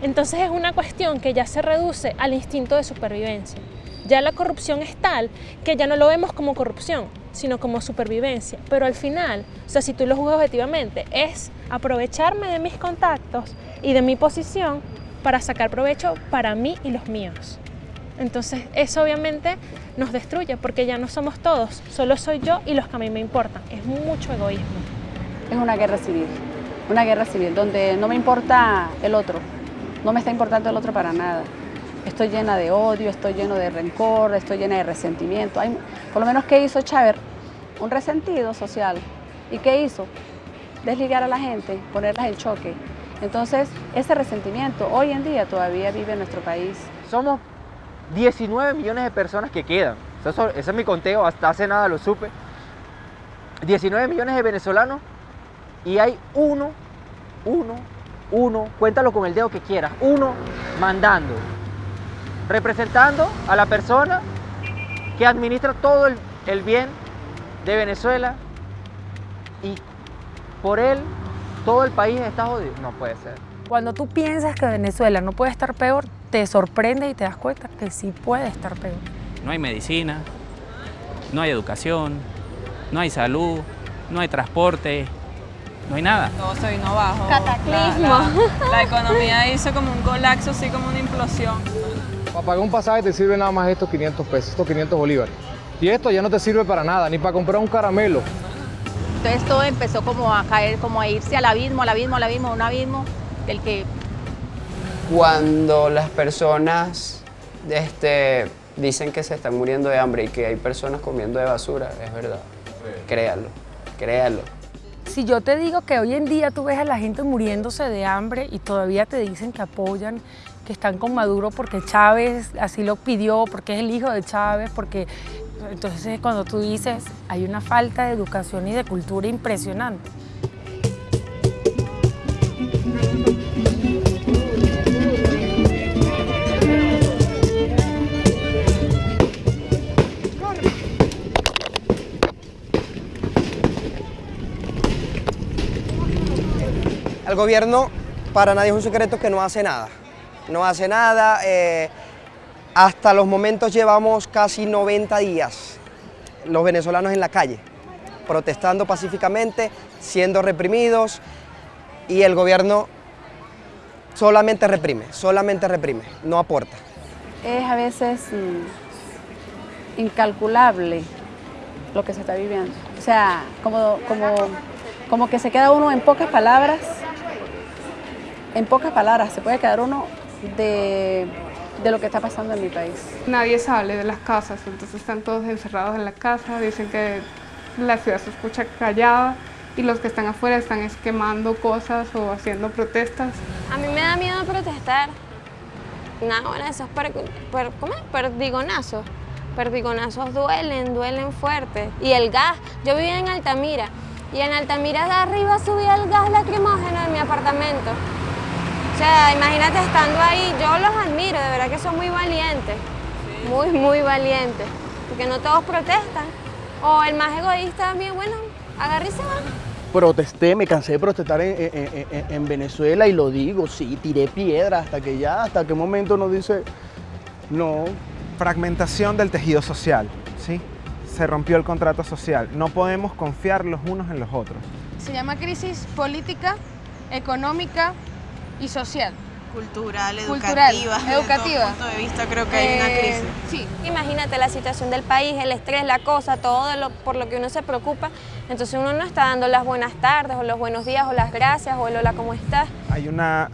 Speaker 26: Entonces es una cuestión que ya se reduce al instinto de supervivencia. Ya la corrupción es tal que ya no lo vemos como corrupción, sino como supervivencia. Pero al final, o sea, si tú lo juzgas objetivamente, es aprovecharme de mis contactos y de mi posición para sacar provecho para mí y los míos. Entonces eso obviamente nos destruye porque ya no somos todos, solo soy yo y los que a mí me importan. Es mucho egoísmo.
Speaker 11: Es una guerra civil, una guerra civil donde no me importa el otro, no me está importando el otro para nada. Estoy llena de odio, estoy lleno de rencor, estoy llena de resentimiento. Hay, por lo menos, ¿qué hizo Chávez? Un resentido social. ¿Y qué hizo? Desligar a la gente, ponerlas en choque. Entonces, ese resentimiento hoy en día todavía vive en nuestro país.
Speaker 20: Somos 19 millones de personas que quedan. Eso, ese es mi conteo, hasta hace nada lo supe. 19 millones de venezolanos y hay uno, uno, uno, cuéntalo con el dedo que quieras, uno mandando, representando a la persona que administra todo el, el bien de Venezuela y por él todo el país está jodido. No puede ser.
Speaker 15: Cuando tú piensas que Venezuela no puede estar peor, te sorprende y te das cuenta que sí puede estar peor.
Speaker 12: No hay medicina, no hay educación, no hay salud, no hay transporte, no hay nada.
Speaker 18: Todo se vino abajo.
Speaker 26: Cataclismo.
Speaker 18: La, la, la economía hizo como un colapso, así como una implosión.
Speaker 1: Para pagar un pasaje te sirve nada más estos 500 pesos, estos 500 bolívares. Y esto ya no te sirve para nada, ni para comprar un caramelo.
Speaker 30: Entonces todo empezó como a caer, como a irse al abismo, al abismo, al abismo, un abismo del que...
Speaker 13: Cuando las personas este, dicen que se están muriendo de hambre y que hay personas comiendo de basura, es verdad. Créalo, créalo.
Speaker 15: Si yo te digo que hoy en día tú ves a la gente muriéndose de hambre y todavía te dicen que apoyan, que están con Maduro porque Chávez así lo pidió, porque es el hijo de Chávez, porque... Entonces cuando tú dices, hay una falta de educación y de cultura impresionante.
Speaker 22: El gobierno para nadie es un secreto que no hace nada. No hace nada. Eh, hasta los momentos llevamos casi 90 días los venezolanos en la calle, protestando pacíficamente, siendo reprimidos y el gobierno solamente reprime, solamente reprime, no aporta.
Speaker 11: Es a veces mm, incalculable lo que se está viviendo. O sea, como, como, como que se queda uno en pocas palabras en pocas palabras, se puede quedar uno de, de, lo que está pasando en mi país.
Speaker 8: Nadie sale de las casas, entonces están todos encerrados en la casa, dicen que la ciudad se escucha callada y los que están afuera están quemando cosas o haciendo protestas.
Speaker 17: A mí me da miedo protestar nada, bueno, esos per, per- ¿cómo es? perdigonazos. Perdigonazos duelen, duelen fuerte. Y el gas, yo vivía en Altamira y en Altamira de arriba subía el gas lacrimógeno en mi apartamento. O sea, imagínate estando ahí, yo los admiro, de verdad que son muy valientes, muy, muy valientes, porque no todos protestan. O el más egoísta también, bueno, agarre y se va.
Speaker 24: Protesté, me cansé de protestar en, en- en- en Venezuela y lo digo, sí, tiré piedra hasta que ya, hasta qué momento nos dice, no.
Speaker 23: Fragmentación del tejido social, ¿sí? Se rompió el contrato social. No podemos confiar los unos en los otros.
Speaker 38: Se llama crisis política, económica y social.
Speaker 25: Cultural,
Speaker 38: Cultural,
Speaker 25: educativa. desde todo
Speaker 38: educativa.
Speaker 25: punto de vista creo que hay una
Speaker 38: Eh,
Speaker 25: crisis.
Speaker 38: Sí.
Speaker 17: Imagínate la situación del país, el estrés, la cosa, todo lo- por lo que uno se preocupa. Entonces uno no está dando las buenas tardes o los buenos días o las gracias o el hola, ¿cómo estás?
Speaker 23: Hay una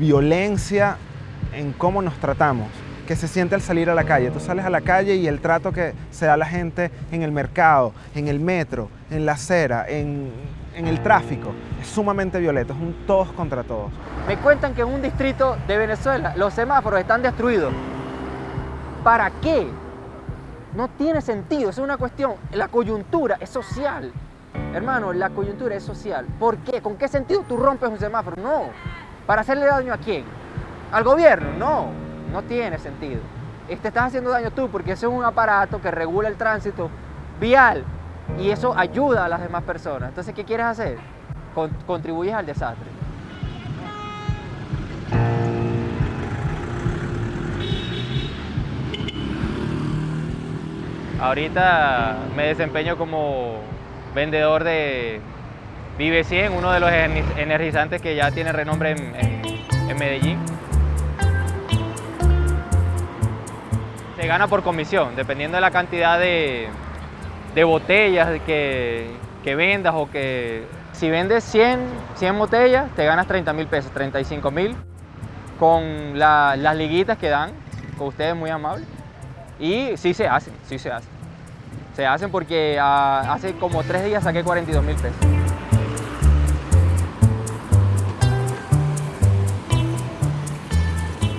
Speaker 23: violencia en cómo nos tratamos que se siente al salir a la calle. Tú sales a la calle y el trato que se da a la gente en el mercado, en el metro, en la acera, en, en el tráfico, es sumamente violento, es un todos contra todos.
Speaker 20: Me cuentan que en un distrito de Venezuela los semáforos están destruidos. ¿Para qué? No tiene sentido, es una cuestión. La coyuntura es social. Hermano, la coyuntura es social. ¿Por qué? ¿Con qué sentido tú rompes un semáforo? No. ¿Para hacerle daño a quién? ¿Al gobierno? No. No tiene sentido. Eh, Te estás haciendo daño tú porque ese es un aparato que regula el tránsito vial y eso ayuda a las demás personas. Entonces, ¿qué quieres hacer? Con- contribuyes al desastre. Ahorita me desempeño como vendedor de Vive 100, uno de los ener- energizantes que ya tiene renombre en, en- en Medellín. Se gana por comisión, dependiendo de la cantidad de, de botellas que, que vendas o que... Si vendes 100, 100 botellas, te ganas 30 mil pesos, 35 mil, con la- las liguitas que dan, con ustedes muy amables. Y sí se hacen, sí se hacen. Se hacen porque ah, hace como tres días saqué 42 mil pesos.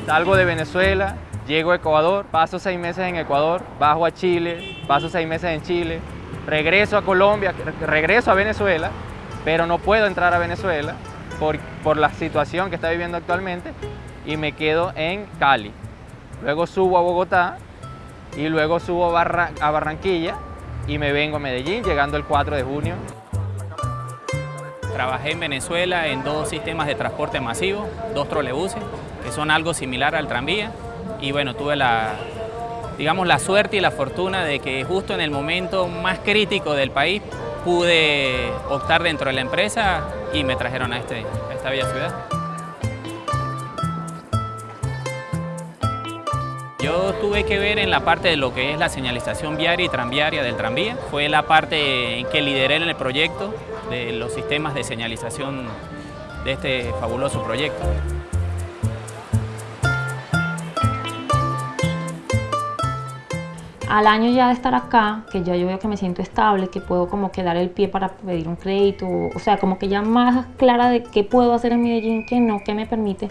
Speaker 20: Salgo de Venezuela, llego a Ecuador, paso seis meses en Ecuador, bajo a Chile, paso seis meses en Chile, regreso a Colombia, re- regreso a Venezuela, pero no puedo entrar a Venezuela por, por la situación que está viviendo actualmente y me quedo en Cali. Luego subo a Bogotá y luego subo a, a Barranquilla y me vengo a Medellín, llegando el 4 de junio.
Speaker 12: Trabajé en Venezuela en dos sistemas de transporte masivo, dos trolebuses, que son algo similar al tranvía. Y bueno, tuve la, digamos, la suerte y la fortuna de que justo en el momento más crítico del país pude optar dentro de la empresa y me trajeron a, este, a esta bella ciudad. Yo tuve que ver en la parte de lo que es la señalización viaria y tranviaria del tranvía. Fue la parte en que lideré en el proyecto de los sistemas de señalización de este fabuloso proyecto.
Speaker 2: Al año ya de estar acá, que ya yo veo que me siento estable, que puedo como que dar el pie para pedir un crédito, o sea, como que ya más clara de qué puedo hacer en Medellín, qué no, qué me permite,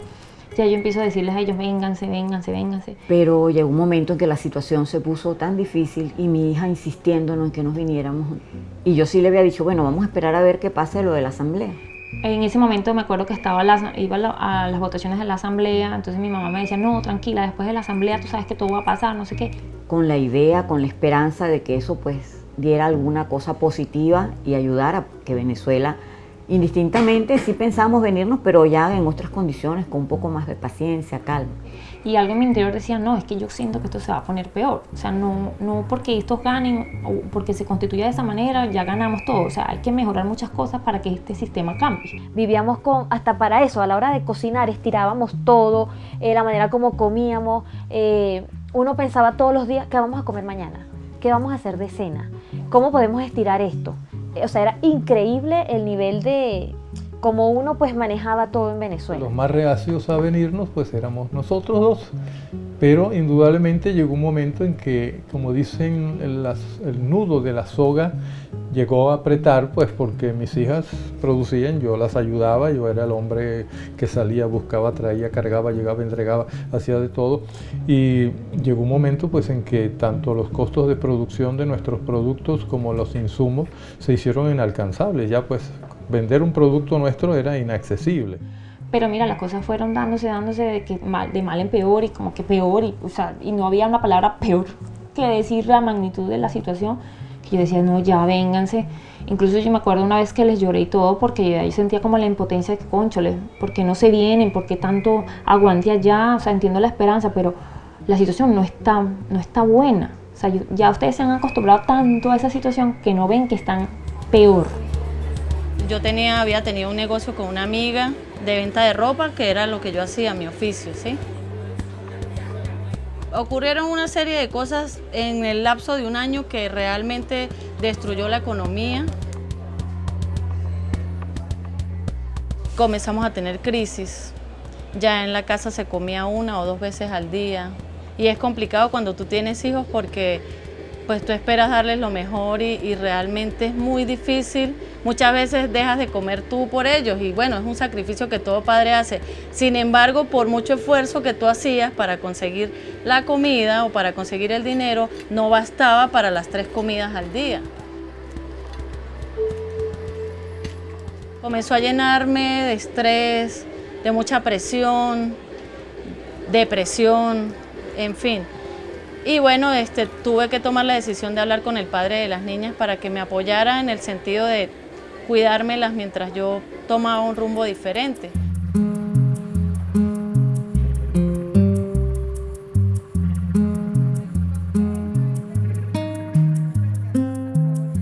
Speaker 2: ya yo empiezo a decirles a ellos, vénganse, vénganse, vénganse.
Speaker 40: Pero llegó un momento en que la situación se puso tan difícil y mi hija insistiéndonos en que nos viniéramos. Y yo sí le había dicho, bueno, vamos a esperar a ver qué pasa de lo de la asamblea.
Speaker 2: En ese momento me acuerdo que estaba la- iba a, la- a las votaciones de la asamblea, entonces mi mamá me decía, no, tranquila, después de la asamblea tú sabes que todo va a pasar, no sé qué.
Speaker 40: Con la idea, con la esperanza de que eso pues diera alguna cosa positiva y ayudara a que Venezuela, indistintamente, sí pensamos venirnos, pero ya en otras condiciones, con un poco más de paciencia, calma.
Speaker 2: Y algo en mi interior decía, no, es que yo siento que esto se va a poner peor. O sea, no, no porque estos ganen o porque se constituya de esa manera, ya ganamos todo. O sea, hay que mejorar muchas cosas para que este sistema cambie.
Speaker 41: Vivíamos con, hasta para eso, a la hora de cocinar, estirábamos todo, eh, la manera como comíamos. eh, uno pensaba todos los días, ¿qué vamos a comer mañana? ¿Qué vamos a hacer de cena? ¿Cómo podemos estirar esto? Eh, o sea, era increíble el nivel de cómo uno pues manejaba todo en Venezuela.
Speaker 35: Los más reacios a venirnos pues éramos nosotros dos, pero indudablemente llegó un momento en que, como dicen, el nudo de la soga llegó a apretar pues porque mis hijas producían, yo las ayudaba, yo era el hombre que salía, buscaba, traía, cargaba, llegaba, entregaba, hacía de todo. Y llegó un momento pues en que tanto los costos de producción de nuestros productos como los insumos se hicieron inalcanzables, ya pues vender un producto nuestro era inaccesible.
Speaker 2: Pero mira, las cosas fueron dándose, dándose de, que mal, de mal en peor y como que peor, y, o sea, y no había una palabra peor que decir la magnitud de la situación, que yo decía, no, ya vénganse. Incluso yo me acuerdo una vez que les lloré y todo, porque ahí sentía como la impotencia de que, conchole, ¿por qué no se vienen? ¿Por qué tanto aguante allá? O sea, entiendo la esperanza, pero la situación no está, no está buena. O sea, ya ustedes se han acostumbrado tanto a esa situación que no ven que están peor.
Speaker 9: Yo tenía, había tenido un negocio con una amiga de venta de ropa, que era lo que yo hacía, mi oficio, ¿sí? Ocurrieron una serie de cosas en el lapso de un año que realmente destruyó la economía. Comenzamos a tener crisis. Ya en la casa se comía una o dos veces al día. Y es complicado cuando tú tienes hijos porque pues tú esperas darles lo mejor y, y, realmente es muy difícil. Muchas veces dejas de comer tú por ellos y bueno, es un sacrificio que todo padre hace. Sin embargo, por mucho esfuerzo que tú hacías para conseguir la comida o para conseguir el dinero, no bastaba para las tres comidas al día. Comenzó a llenarme de estrés, de mucha presión, depresión, en fin. Y bueno, este, tuve que tomar la decisión de hablar con el padre de las niñas para que me apoyara en el sentido de cuidármelas mientras yo tomaba un rumbo diferente.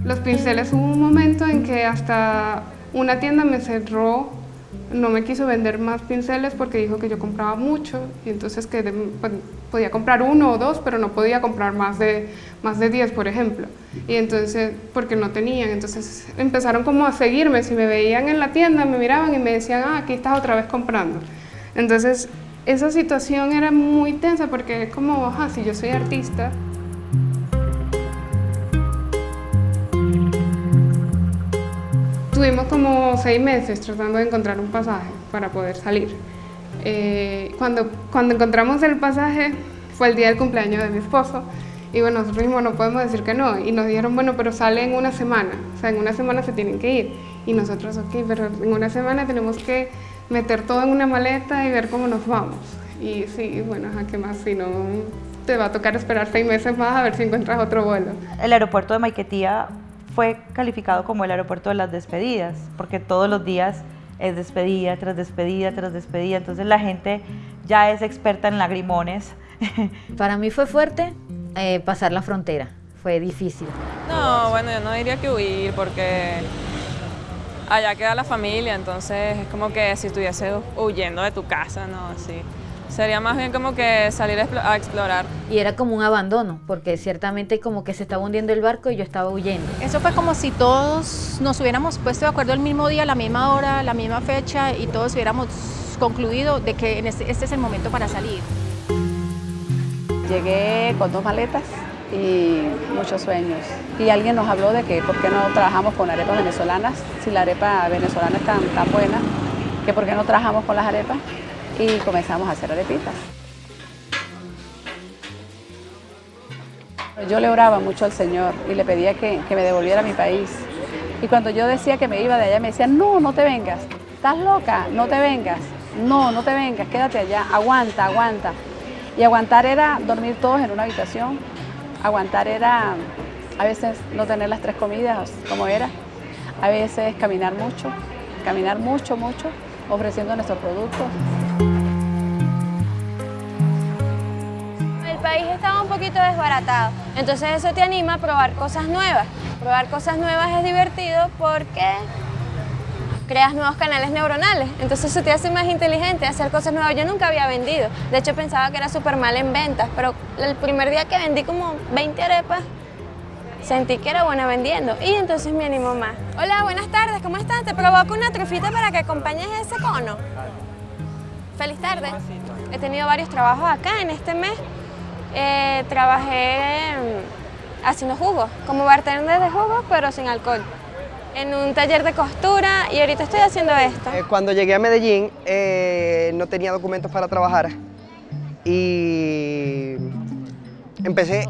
Speaker 8: Los pinceles hubo un momento en que hasta una tienda me cerró no me quiso vender más pinceles porque dijo que yo compraba mucho y entonces que pues, podía comprar uno o dos, pero no podía comprar más de, más de 10, por ejemplo. Y entonces, porque no tenían, entonces empezaron como a seguirme, si me veían en la tienda, me miraban y me decían, ah, aquí estás otra vez comprando. Entonces, esa situación era muy tensa porque es como, ajá, si yo soy artista, Estuvimos como seis meses tratando de encontrar un pasaje para poder salir. Eh, cuando, cuando encontramos el pasaje fue el día del cumpleaños de mi esposo y bueno, nosotros mismos no podemos decir que no. Y nos dijeron, bueno, pero sale en una semana, o sea, en una semana se tienen que ir. Y nosotros, ok, pero en una semana tenemos que meter todo en una maleta y ver cómo nos vamos. Y sí, bueno, ¿a qué más? Si no, te va a tocar esperar seis meses más a ver si encuentras otro vuelo.
Speaker 27: El aeropuerto de Maiquetía fue calificado como el aeropuerto de las despedidas, porque todos los días es despedida tras despedida tras despedida, entonces la gente ya es experta en lagrimones.
Speaker 41: Para mí fue fuerte eh, pasar la frontera, fue difícil.
Speaker 18: No, bueno, yo no diría que huir, porque allá queda la familia, entonces es como que si estuviese huyendo de tu casa, ¿no? Así. Sería más bien como que salir a explorar.
Speaker 41: Y era como un abandono, porque ciertamente como que se estaba hundiendo el barco y yo estaba huyendo.
Speaker 30: Eso fue como si todos nos hubiéramos puesto de acuerdo el mismo día, la misma hora, la misma fecha y todos hubiéramos concluido de que este, este es el momento para salir.
Speaker 11: Llegué con dos maletas y muchos sueños. Y alguien nos habló de que por qué no trabajamos con arepas venezolanas, si la arepa venezolana es tan, tan buena, que por qué no trabajamos con las arepas y comenzamos a hacer arepitas. Yo le oraba mucho al Señor y le pedía que, me devolviera a mi país. Y cuando yo decía que me iba de allá, me decían, no, no te vengas, estás loca, no te vengas, no, no te vengas, quédate allá, aguanta, aguanta. Y aguantar era dormir todos en una habitación, aguantar era a veces no tener las tres comidas como era, a veces caminar mucho, caminar mucho, mucho, ofreciendo nuestros productos.
Speaker 17: El país estaba un poquito desbaratado, entonces eso te anima a probar cosas nuevas. Probar cosas nuevas es divertido porque creas nuevos canales neuronales, entonces eso te hace más inteligente, hacer cosas nuevas. Yo nunca había vendido, de hecho pensaba que era súper mal en ventas, pero el primer día que vendí como 20 arepas, sentí que era buena vendiendo y entonces me animó más. Hola, buenas tardes, ¿cómo estás? Te provoco una trufita para que acompañes ese cono. Feliz tarde. He tenido varios trabajos acá en este mes. Eh, trabajé haciendo jugos, como bartender de jugos, pero sin alcohol. En un taller de costura y ahorita estoy haciendo esto.
Speaker 22: Eh, cuando llegué a Medellín eh, no tenía documentos para trabajar y empecé,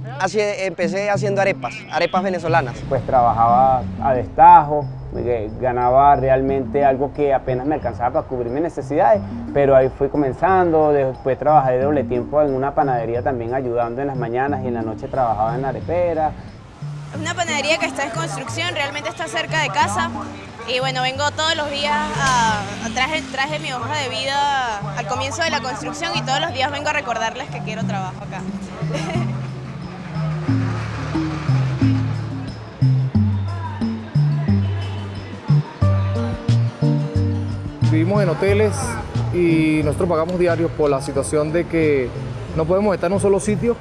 Speaker 22: empecé haciendo arepas, arepas venezolanas.
Speaker 42: Pues trabajaba a destajo, eh, ganaba realmente algo que apenas me alcanzaba para cubrir mis necesidades, pero ahí fui comenzando, después trabajé de doble tiempo en una panadería también ayudando en las mañanas y en la noche trabajaba en la arepera.
Speaker 25: Es una panadería que está en construcción, realmente está cerca de casa. Y bueno, vengo todos los días a, a- traje, traje mi hoja de vida al comienzo de la construcción y todos los días vengo a recordarles que quiero trabajo acá.
Speaker 1: Vivimos en hoteles y nosotros pagamos diarios por la situación de que no podemos estar en un solo sitio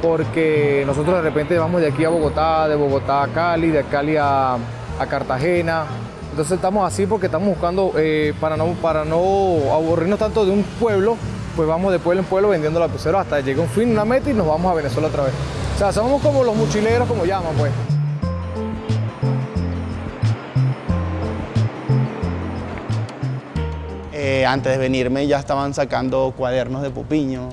Speaker 1: porque nosotros de repente vamos de aquí a Bogotá, de Bogotá a Cali, de Cali a, a Cartagena. Entonces estamos así porque estamos buscando, eh, para, no, para no aburrirnos tanto de un pueblo, pues vamos de pueblo en pueblo vendiendo lapiceros hasta llegar a un fin, una meta y nos vamos a Venezuela otra vez. O sea, somos como los mochileros, como llaman, pues.
Speaker 24: Eh, antes de venirme ya estaban sacando cuadernos de Popiño,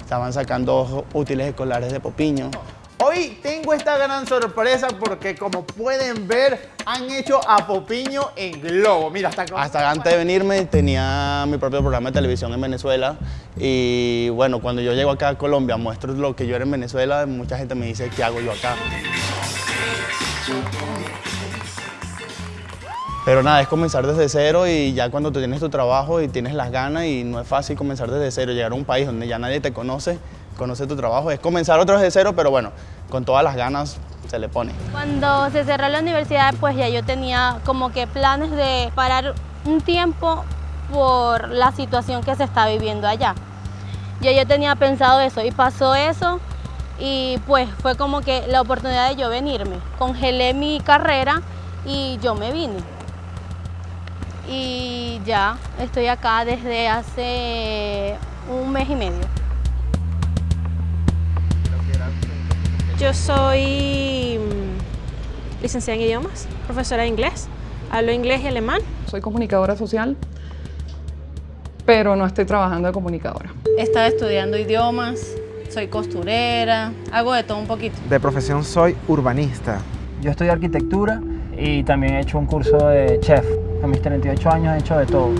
Speaker 24: estaban sacando útiles escolares de Popiño.
Speaker 43: Hoy tengo esta gran sorpresa porque como pueden ver han hecho a Popiño en globo. Mira, hasta.
Speaker 24: Hasta antes de venirme tenía mi propio programa de televisión en Venezuela y bueno, cuando yo llego acá a Colombia muestro lo que yo era en Venezuela, mucha gente me dice, ¿qué hago yo acá? Pero nada, es comenzar desde cero y ya cuando tú tienes tu trabajo y tienes las ganas y no es fácil comenzar desde cero, llegar a un país donde ya nadie te conoce, conoce tu trabajo, es comenzar otra vez de cero, pero bueno, con todas las ganas se le pone.
Speaker 21: Cuando se cerró la universidad, pues ya yo tenía como que planes de parar un tiempo por la situación que se está viviendo allá. Ya yo tenía pensado eso y pasó eso y pues fue como que la oportunidad de yo venirme. Congelé mi carrera y yo me vine. Y ya estoy acá desde hace un mes y medio.
Speaker 26: Yo soy mm, licenciada en idiomas, profesora de inglés, hablo inglés y alemán.
Speaker 44: Soy comunicadora social, pero no estoy trabajando de comunicadora.
Speaker 9: Estaba estudiando idiomas, soy costurera, hago de todo un poquito.
Speaker 23: De profesión soy urbanista.
Speaker 45: Yo estudio arquitectura y también he hecho un curso de chef. Mis 38 años he hecho de todo.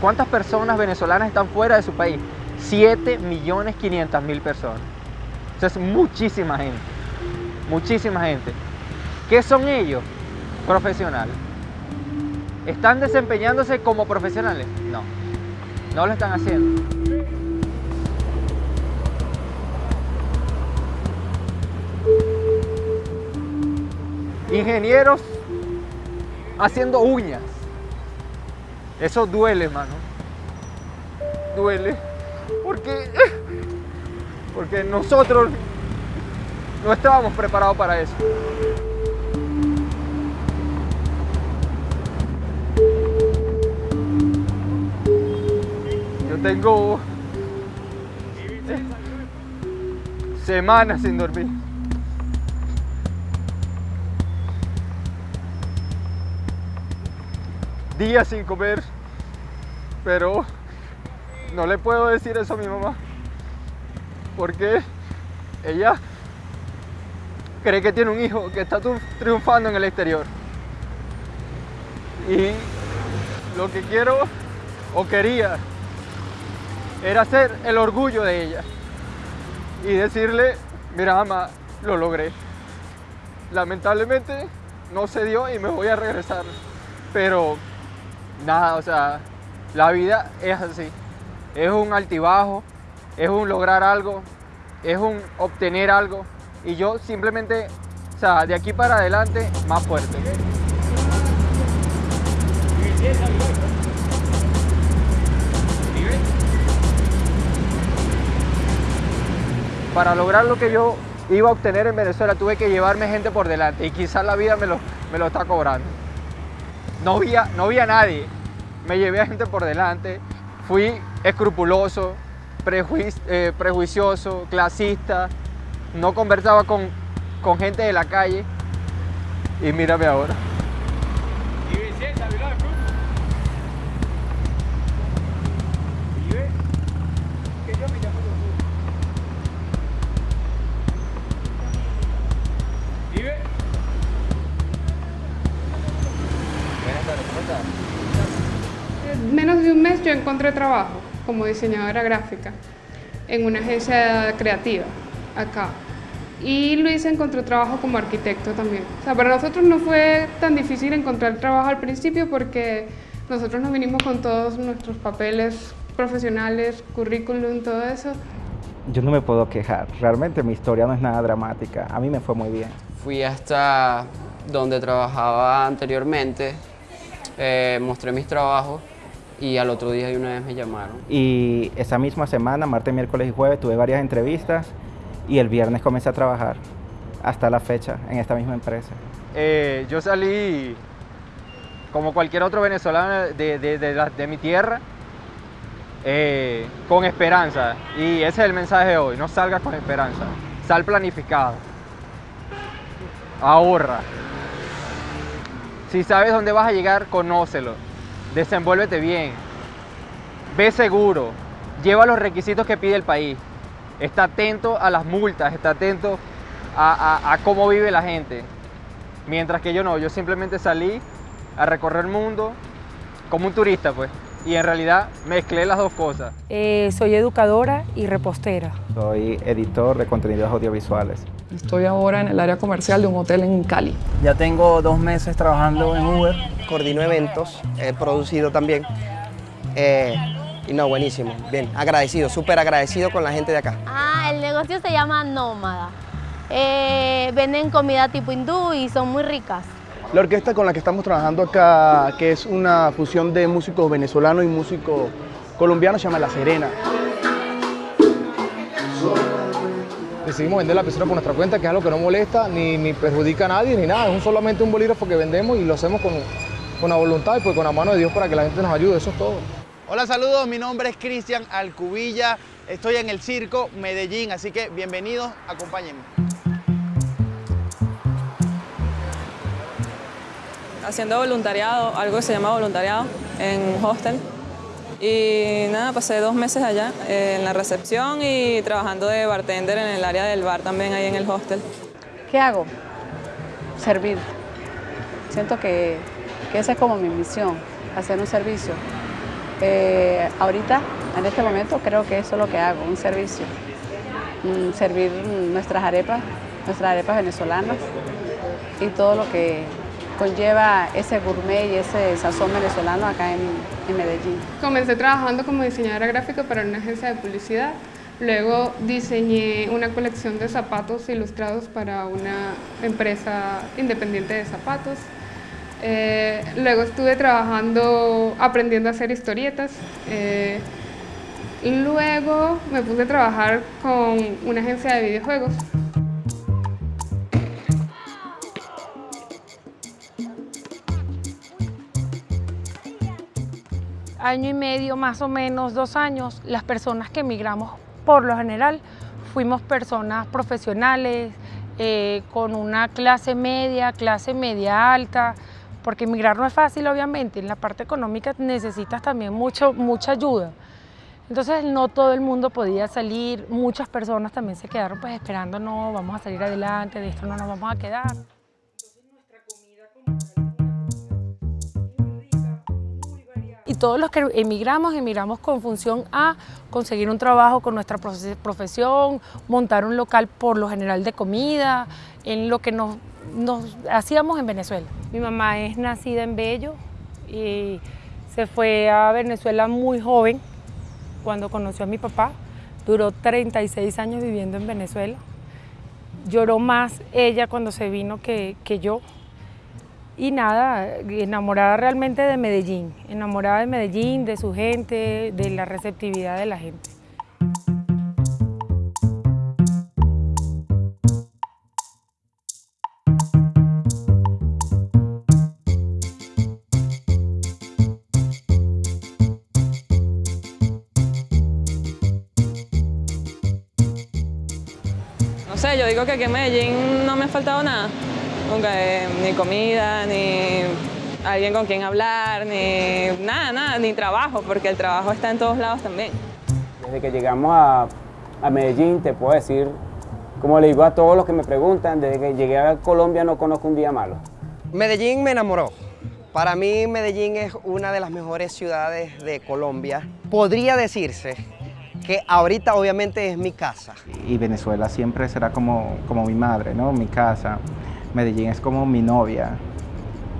Speaker 20: ¿Cuántas personas venezolanas están fuera de su país? 7 millones 500 mil personas. Eso es muchísima gente. Muchísima gente. ¿Qué son ellos? Profesionales. ¿Están desempeñándose como profesionales? No. No lo están haciendo. Ingenieros haciendo uñas. Eso duele, mano. Duele. Porque, porque nosotros no estábamos preparados para eso. Yo tengo semanas sin dormir. Días sin comer. Pero no le puedo decir eso a mi mamá. Porque ella cree que tiene un hijo que está triunfando en el exterior. Y lo que quiero o quería era ser el orgullo de ella. Y decirle, mira mamá, lo logré. Lamentablemente no se dio y me voy a regresar. Pero nada, o sea, la vida es así. Es un altibajo, es un lograr algo, es un obtener algo. Y yo simplemente, o sea, de aquí para adelante, más fuerte. Para lograr lo que yo iba a obtener en Venezuela, tuve que llevarme gente por delante y quizás la vida me lo, me lo está cobrando. No vi, a, no vi a nadie, me llevé a gente por delante, fui escrupuloso, eh, prejuicioso, clasista, no conversaba con, con gente de la calle. Y mírame ahora.
Speaker 8: Trabajo como diseñadora gráfica en una agencia creativa acá. Y Luis encontró trabajo como arquitecto también. O sea, para nosotros no fue tan difícil encontrar trabajo al principio porque nosotros nos vinimos con todos nuestros papeles profesionales, currículum, todo eso.
Speaker 7: Yo no me puedo quejar. Realmente mi historia no es nada dramática. A mí me fue muy bien.
Speaker 13: Fui hasta donde trabajaba anteriormente, eh, mostré mis trabajos y al otro día de una vez me llamaron.
Speaker 7: Y esa misma semana, martes, miércoles y jueves, tuve varias entrevistas y el viernes comencé a trabajar hasta la fecha en esta misma empresa.
Speaker 20: Eh, yo salí como cualquier otro venezolano de, de, de, mi tierra, eh, con esperanza. Y ese es el mensaje de hoy, no salgas con esperanza, sal planificado, ahorra. Si sabes dónde vas a llegar, conócelo desenvuélvete bien, ve seguro, lleva los requisitos que pide el país, está atento a las multas, está atento a, cómo vive la gente. Mientras que yo no, yo simplemente salí a recorrer el mundo como un turista, pues. Y en realidad mezclé las dos cosas.
Speaker 15: Eh, soy educadora y repostera.
Speaker 7: Soy editor de contenidos audiovisuales.
Speaker 3: Estoy ahora en el área comercial de un hotel en Cali.
Speaker 16: Ya tengo dos meses trabajando en Uber.
Speaker 22: Coordino eventos, he producido también. Eh, y no, buenísimo, bien, agradecido, súper agradecido con la gente de acá.
Speaker 21: Ah, el negocio se llama Nómada. Eh, venden comida tipo hindú y son muy ricas.
Speaker 6: La orquesta con la que estamos trabajando acá, que es una fusión de músicos venezolanos y músicos colombianos, se llama La Serena
Speaker 1: decidimos vender la piscina por nuestra cuenta, que es algo que no molesta ni, perjudica a nadie ni nada. Es solamente un bolígrafo que vendemos y lo hacemos con, con la voluntad y pues con la mano de Dios para que la gente nos ayude. Eso es todo.
Speaker 43: Hola, saludos. Mi nombre es Cristian Alcubilla. Estoy en el Circo Medellín, así que bienvenidos, acompáñenme.
Speaker 18: Haciendo voluntariado, algo que se llama voluntariado en hostel. Y nada, pasé dos meses allá eh, en la recepción y trabajando de bartender en el área del bar también ahí en el hostel.
Speaker 11: ¿Qué hago? Servir. Siento que, que esa es como mi misión, hacer un servicio. Eh, ahorita, en este momento, creo que eso es lo que hago, un servicio. Mm, servir nuestras arepas, nuestras arepas venezolanas y todo lo que conlleva ese gourmet y ese sazón venezolano acá en, en Medellín.
Speaker 8: Comencé trabajando como diseñadora gráfica para una agencia de publicidad. Luego diseñé una colección de zapatos ilustrados para una empresa independiente de zapatos. Eh, luego estuve trabajando, aprendiendo a hacer historietas. Eh, luego me puse a trabajar con una agencia de videojuegos.
Speaker 15: Año y medio, más o menos dos años, las personas que emigramos por lo general fuimos personas profesionales, eh, con una clase media, clase media alta, porque emigrar no es fácil obviamente, en la parte económica necesitas también mucho, mucha ayuda. Entonces no todo el mundo podía salir, muchas personas también se quedaron pues esperando, no, vamos a salir adelante, de esto no nos vamos a quedar. Todos los que emigramos, emigramos con función a conseguir un trabajo con nuestra profesión, montar un local por lo general de comida, en lo que nos, hacíamos en Venezuela. Mi mamá es nacida en Bello y se fue a Venezuela muy joven cuando conoció a mi papá. Duró 36 años viviendo en Venezuela. Lloró más ella cuando se vino que, yo y nada, enamorada realmente de Medellín, enamorada de Medellín, de su gente, de la receptividad de la gente.
Speaker 18: No sé, yo digo que aquí en Medellín no me ha faltado nada. Nunca, eh, ni comida, ni alguien con quien hablar, ni nada, nada, ni trabajo, porque el trabajo está en todos lados también.
Speaker 13: Desde que llegamos a, a Medellín, te puedo decir, como le digo a todos los que me preguntan, desde que llegué a Colombia no conozco un día malo.
Speaker 22: Medellín me enamoró. Para mí Medellín es una de las mejores ciudades de Colombia. Podría decirse que ahorita obviamente es mi casa.
Speaker 7: Y Venezuela siempre será como, como mi madre, ¿no? Mi casa. Medellín es como mi novia.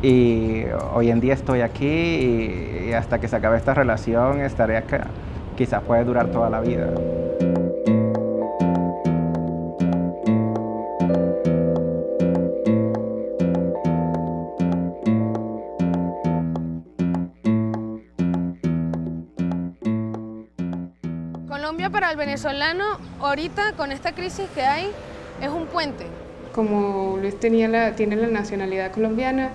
Speaker 7: Y hoy en día estoy aquí y hasta que se acabe esta relación estaré acá. Quizás puede durar toda la vida.
Speaker 5: Colombia para el venezolano ahorita con esta crisis que hay es un puente.
Speaker 8: Como Luis tenía la, tiene la nacionalidad colombiana,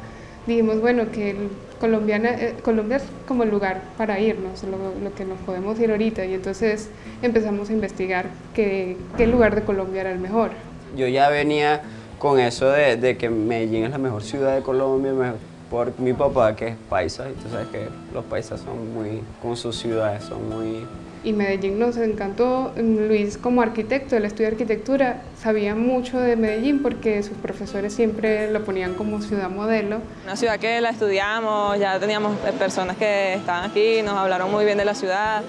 Speaker 8: dijimos, bueno, que el colombiana, eh, Colombia es como el lugar para irnos, lo, lo, que nos podemos ir ahorita. Y entonces empezamos a investigar qué, qué lugar de Colombia era el mejor.
Speaker 46: Yo ya venía con eso de, de que Medellín es la mejor ciudad de Colombia, por mi papá que es paisa, y tú sabes que los paisas son muy, con sus ciudades, son muy
Speaker 8: y Medellín nos encantó. Luis como arquitecto, él estudia arquitectura, sabía mucho de Medellín porque sus profesores siempre lo ponían como ciudad modelo.
Speaker 18: Una ciudad que la estudiamos, ya teníamos personas que estaban aquí, nos hablaron muy bien de la ciudad.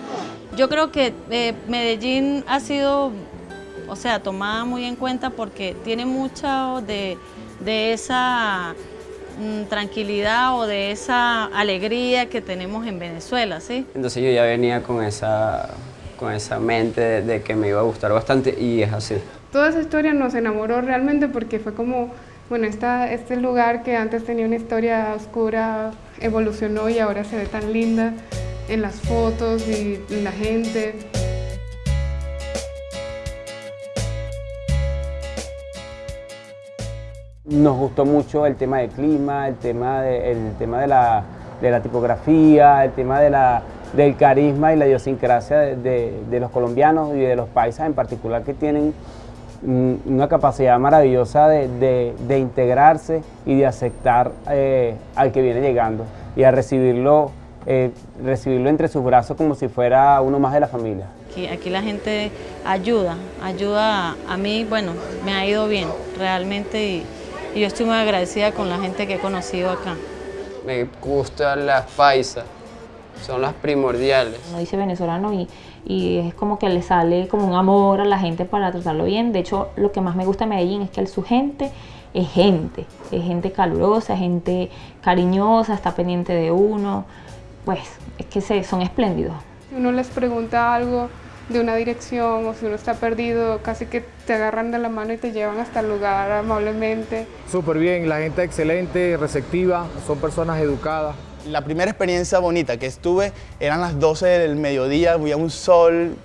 Speaker 9: Yo creo que eh, Medellín ha sido, o sea, tomada muy en cuenta porque tiene mucho de, de esa tranquilidad o de esa alegría que tenemos en Venezuela, ¿sí?
Speaker 46: Entonces yo ya venía con esa, con esa mente de, de que me iba a gustar bastante y es así.
Speaker 8: Toda esa historia nos enamoró realmente porque fue como, bueno, esta, este lugar que antes tenía una historia oscura evolucionó y ahora se ve tan linda en las fotos y en la gente.
Speaker 13: Nos gustó mucho el tema del clima, el tema de, tema de, la, tipografía, el tema del carisma y la idiosincrasia de, los colombianos y de los paisas en particular que tienen una capacidad maravillosa de, integrarse y de aceptar eh, al que viene llegando y a recibirlo, eh, recibirlo entre sus brazos como si fuera uno más de la familia.
Speaker 9: Aquí, la gente ayuda, ayuda a, mí, bueno, me ha ido bien realmente y yo estoy muy agradecida con la gente que he conocido acá.
Speaker 46: Me gustan las paisas, son las primordiales.
Speaker 2: Uno dice venezolano y, y, es como que le sale como un amor a la gente para tratarlo bien. De hecho, lo que más me gusta de Medellín es que su gente es gente, es gente calurosa, gente cariñosa, está pendiente de uno. Pues es que se, son espléndidos.
Speaker 8: Si uno les pregunta algo de una dirección o si uno está perdido, casi que te agarran de la mano y te llevan hasta el lugar amablemente.
Speaker 1: Súper bien, la gente excelente, receptiva, son personas educadas.
Speaker 24: La primera experiencia bonita que estuve eran las 12 del mediodía, había un sol,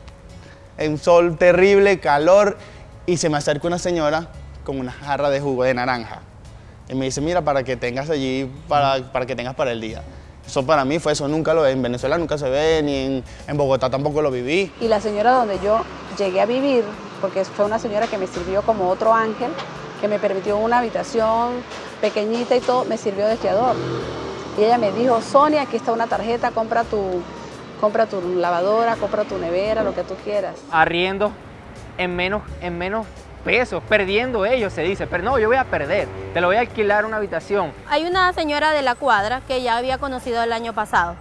Speaker 24: un sol terrible, calor, y se me acerca una señora con una jarra de jugo de naranja. Y me dice, mira, para que tengas allí, para, para que tengas para el día. Eso para mí fue eso, nunca lo en Venezuela nunca se ve, ni en, en, Bogotá tampoco lo viví.
Speaker 11: Y la señora donde yo llegué a vivir, porque fue una señora que me sirvió como otro ángel, que me permitió una habitación pequeñita y todo, me sirvió de fiador. Y ella me dijo, Sonia, aquí está una tarjeta, compra tu, compra tu lavadora, compra tu nevera, lo que tú quieras.
Speaker 20: Arriendo en menos, en menos pesos, perdiendo ellos, se dice, pero no, yo voy a perder, te lo voy a alquilar una habitación.
Speaker 21: Hay una señora de la cuadra que ya había conocido el año pasado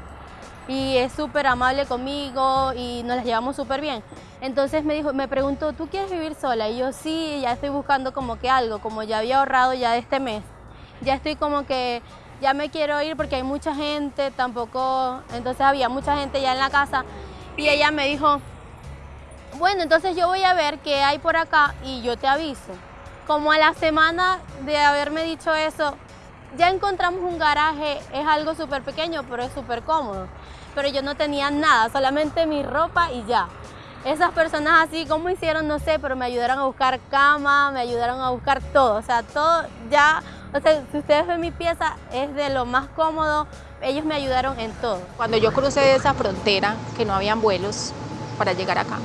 Speaker 21: y es súper amable conmigo y nos las llevamos súper bien. Entonces me dijo, me preguntó, ¿tú quieres vivir sola? Y yo sí, ya estoy buscando como que algo, como ya había ahorrado ya de este mes. Ya estoy como que, ya me quiero ir porque hay mucha gente, tampoco, entonces había mucha gente ya en la casa. Y ella me dijo, bueno, entonces yo voy a ver qué hay por acá y yo te aviso. Como a la semana de haberme dicho eso, ya encontramos un garaje, es algo súper pequeño, pero es súper cómodo. Pero yo no tenía nada, solamente mi ropa y ya. Esas personas así, ¿cómo hicieron? No sé, pero me ayudaron a buscar cama, me ayudaron a buscar todo. O sea, todo ya, o sea, si ustedes ven mi pieza, es de lo más cómodo. Ellos me ayudaron en todo.
Speaker 30: Cuando yo crucé esa frontera, que no habían vuelos para llegar acá,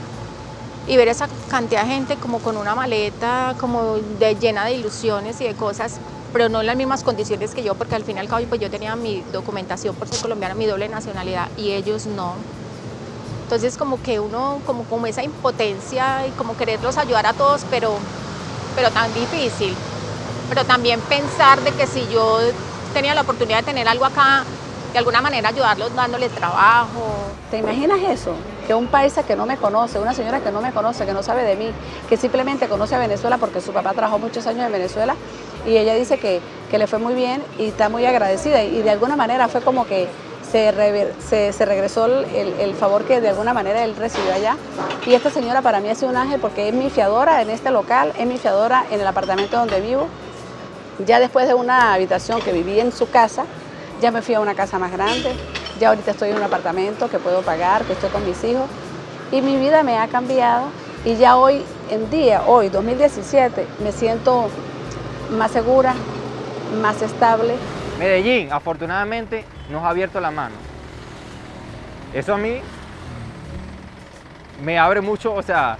Speaker 30: y ver esa cantidad de gente como con una maleta como de, llena de ilusiones y de cosas, pero no en las mismas condiciones que yo, porque al fin y al cabo pues yo tenía mi documentación por ser colombiana, mi doble nacionalidad, y ellos no. Entonces como que uno, como, como esa impotencia y como quererlos ayudar a todos, pero, pero tan difícil. Pero también pensar de que si yo tenía la oportunidad de tener algo acá, de alguna manera ayudarlos dándole trabajo.
Speaker 11: ¿Te imaginas eso? Que un paisa que no me conoce, una señora que no me conoce, que no sabe de mí, que simplemente conoce a Venezuela porque su papá trabajó muchos años en Venezuela y ella dice que, que le fue muy bien y está muy agradecida y de alguna manera fue como que se, se, regresó el, el, favor que de alguna manera él recibió allá. Y esta señora para mí sido un ángel porque es mi fiadora en este local, es mi fiadora en el apartamento donde vivo. Ya después de una habitación que viví en su casa, ya me fui a una casa más grande, ya ahorita estoy en un apartamento que puedo pagar, que estoy con mis hijos y mi vida me ha cambiado y ya hoy en día, hoy 2017, me siento más segura, más estable.
Speaker 20: Medellín, afortunadamente, nos ha abierto la mano. Eso a mí me abre mucho, o sea,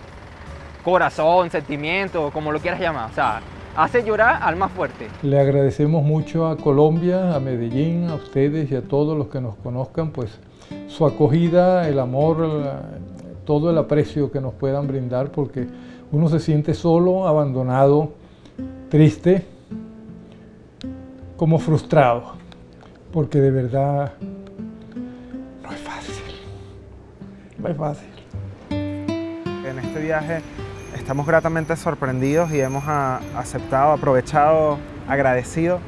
Speaker 20: corazón, sentimiento, como lo quieras llamar. O sea, hace llorar al más fuerte.
Speaker 35: Le agradecemos mucho a Colombia, a Medellín, a ustedes y a todos los que nos conozcan, pues su acogida, el amor, todo el aprecio que nos puedan brindar, porque uno se siente solo, abandonado, triste, como frustrado, porque de verdad no es fácil, no es fácil.
Speaker 23: En este viaje estamos gratamente sorprendidos y hemos aceptado, aprovechado, agradecido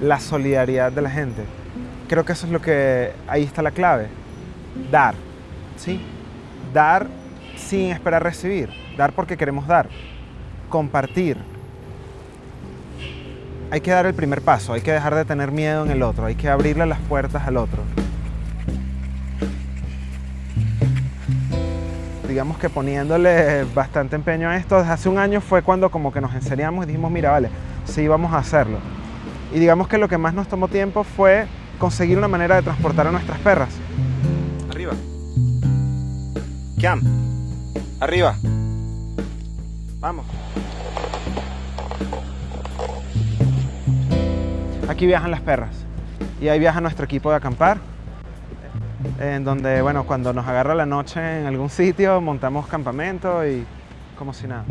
Speaker 23: la solidaridad de la gente. Creo que eso es lo que, ahí está la clave, dar, ¿sí? Dar sin esperar recibir, dar porque queremos dar, compartir. Hay que dar el primer paso, hay que dejar de tener miedo en el otro, hay que abrirle las puertas al otro. Digamos que poniéndole bastante empeño a esto, desde hace un año fue cuando como que nos enseñamos y dijimos, mira, vale, sí, vamos a hacerlo. Y digamos que lo que más nos tomó tiempo fue conseguir una manera de transportar a nuestras perras.
Speaker 47: Arriba. Cam. Arriba. Vamos.
Speaker 23: Aquí viajan las perras y ahí viaja nuestro equipo de acampar en donde, bueno, cuando nos agarra la noche en algún sitio, montamos campamento y como si nada.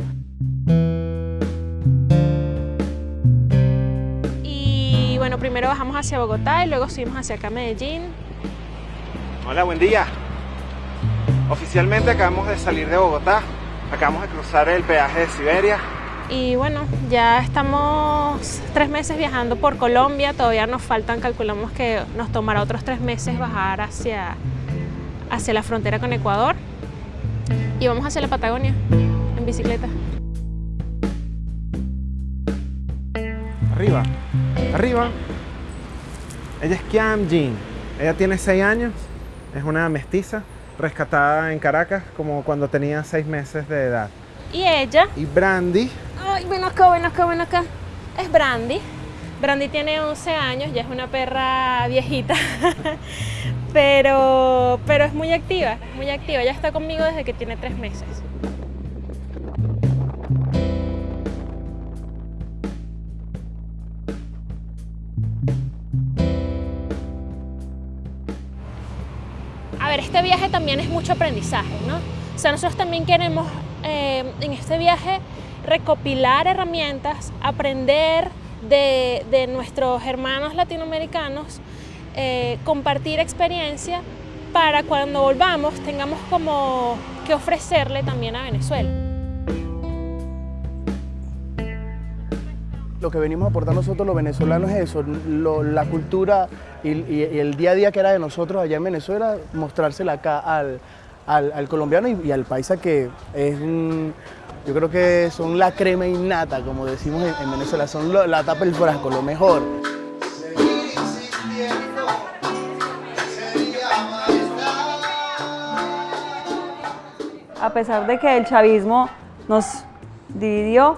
Speaker 26: Y bueno, primero bajamos hacia Bogotá y luego subimos hacia acá Medellín.
Speaker 47: Hola, buen día. Oficialmente acabamos de salir de Bogotá, acabamos de cruzar el peaje de Siberia.
Speaker 26: Y bueno, ya estamos tres meses viajando por Colombia, todavía nos faltan, calculamos que nos tomará otros tres meses bajar hacia, hacia la frontera con Ecuador y vamos hacia la Patagonia en bicicleta.
Speaker 23: Arriba, arriba. Ella es Kiam Jin, ella tiene seis años, es una mestiza rescatada en Caracas como cuando tenía seis meses de edad.
Speaker 26: ¿Y ella?
Speaker 23: Y Brandy.
Speaker 26: Ay, ven acá, ven acá, ven acá. Es Brandy. Brandy tiene 11 años, ya es una perra viejita, pero, pero es muy activa, muy activa. Ya está conmigo desde que tiene tres meses. A ver, este viaje también es mucho aprendizaje, ¿no? O sea, nosotros también queremos eh, en este viaje recopilar herramientas, aprender de, nuestros hermanos latinoamericanos, eh, compartir experiencia para cuando volvamos tengamos como que ofrecerle también a Venezuela.
Speaker 6: Lo que venimos a aportar nosotros los venezolanos es eso, la cultura y, el día a día que era de nosotros allá en Venezuela, mostrársela acá al, al, colombiano y, al paisa que es yo creo que son la crema innata, como decimos en, Venezuela, son la tapa del frasco, lo mejor.
Speaker 31: A pesar de que el chavismo nos dividió,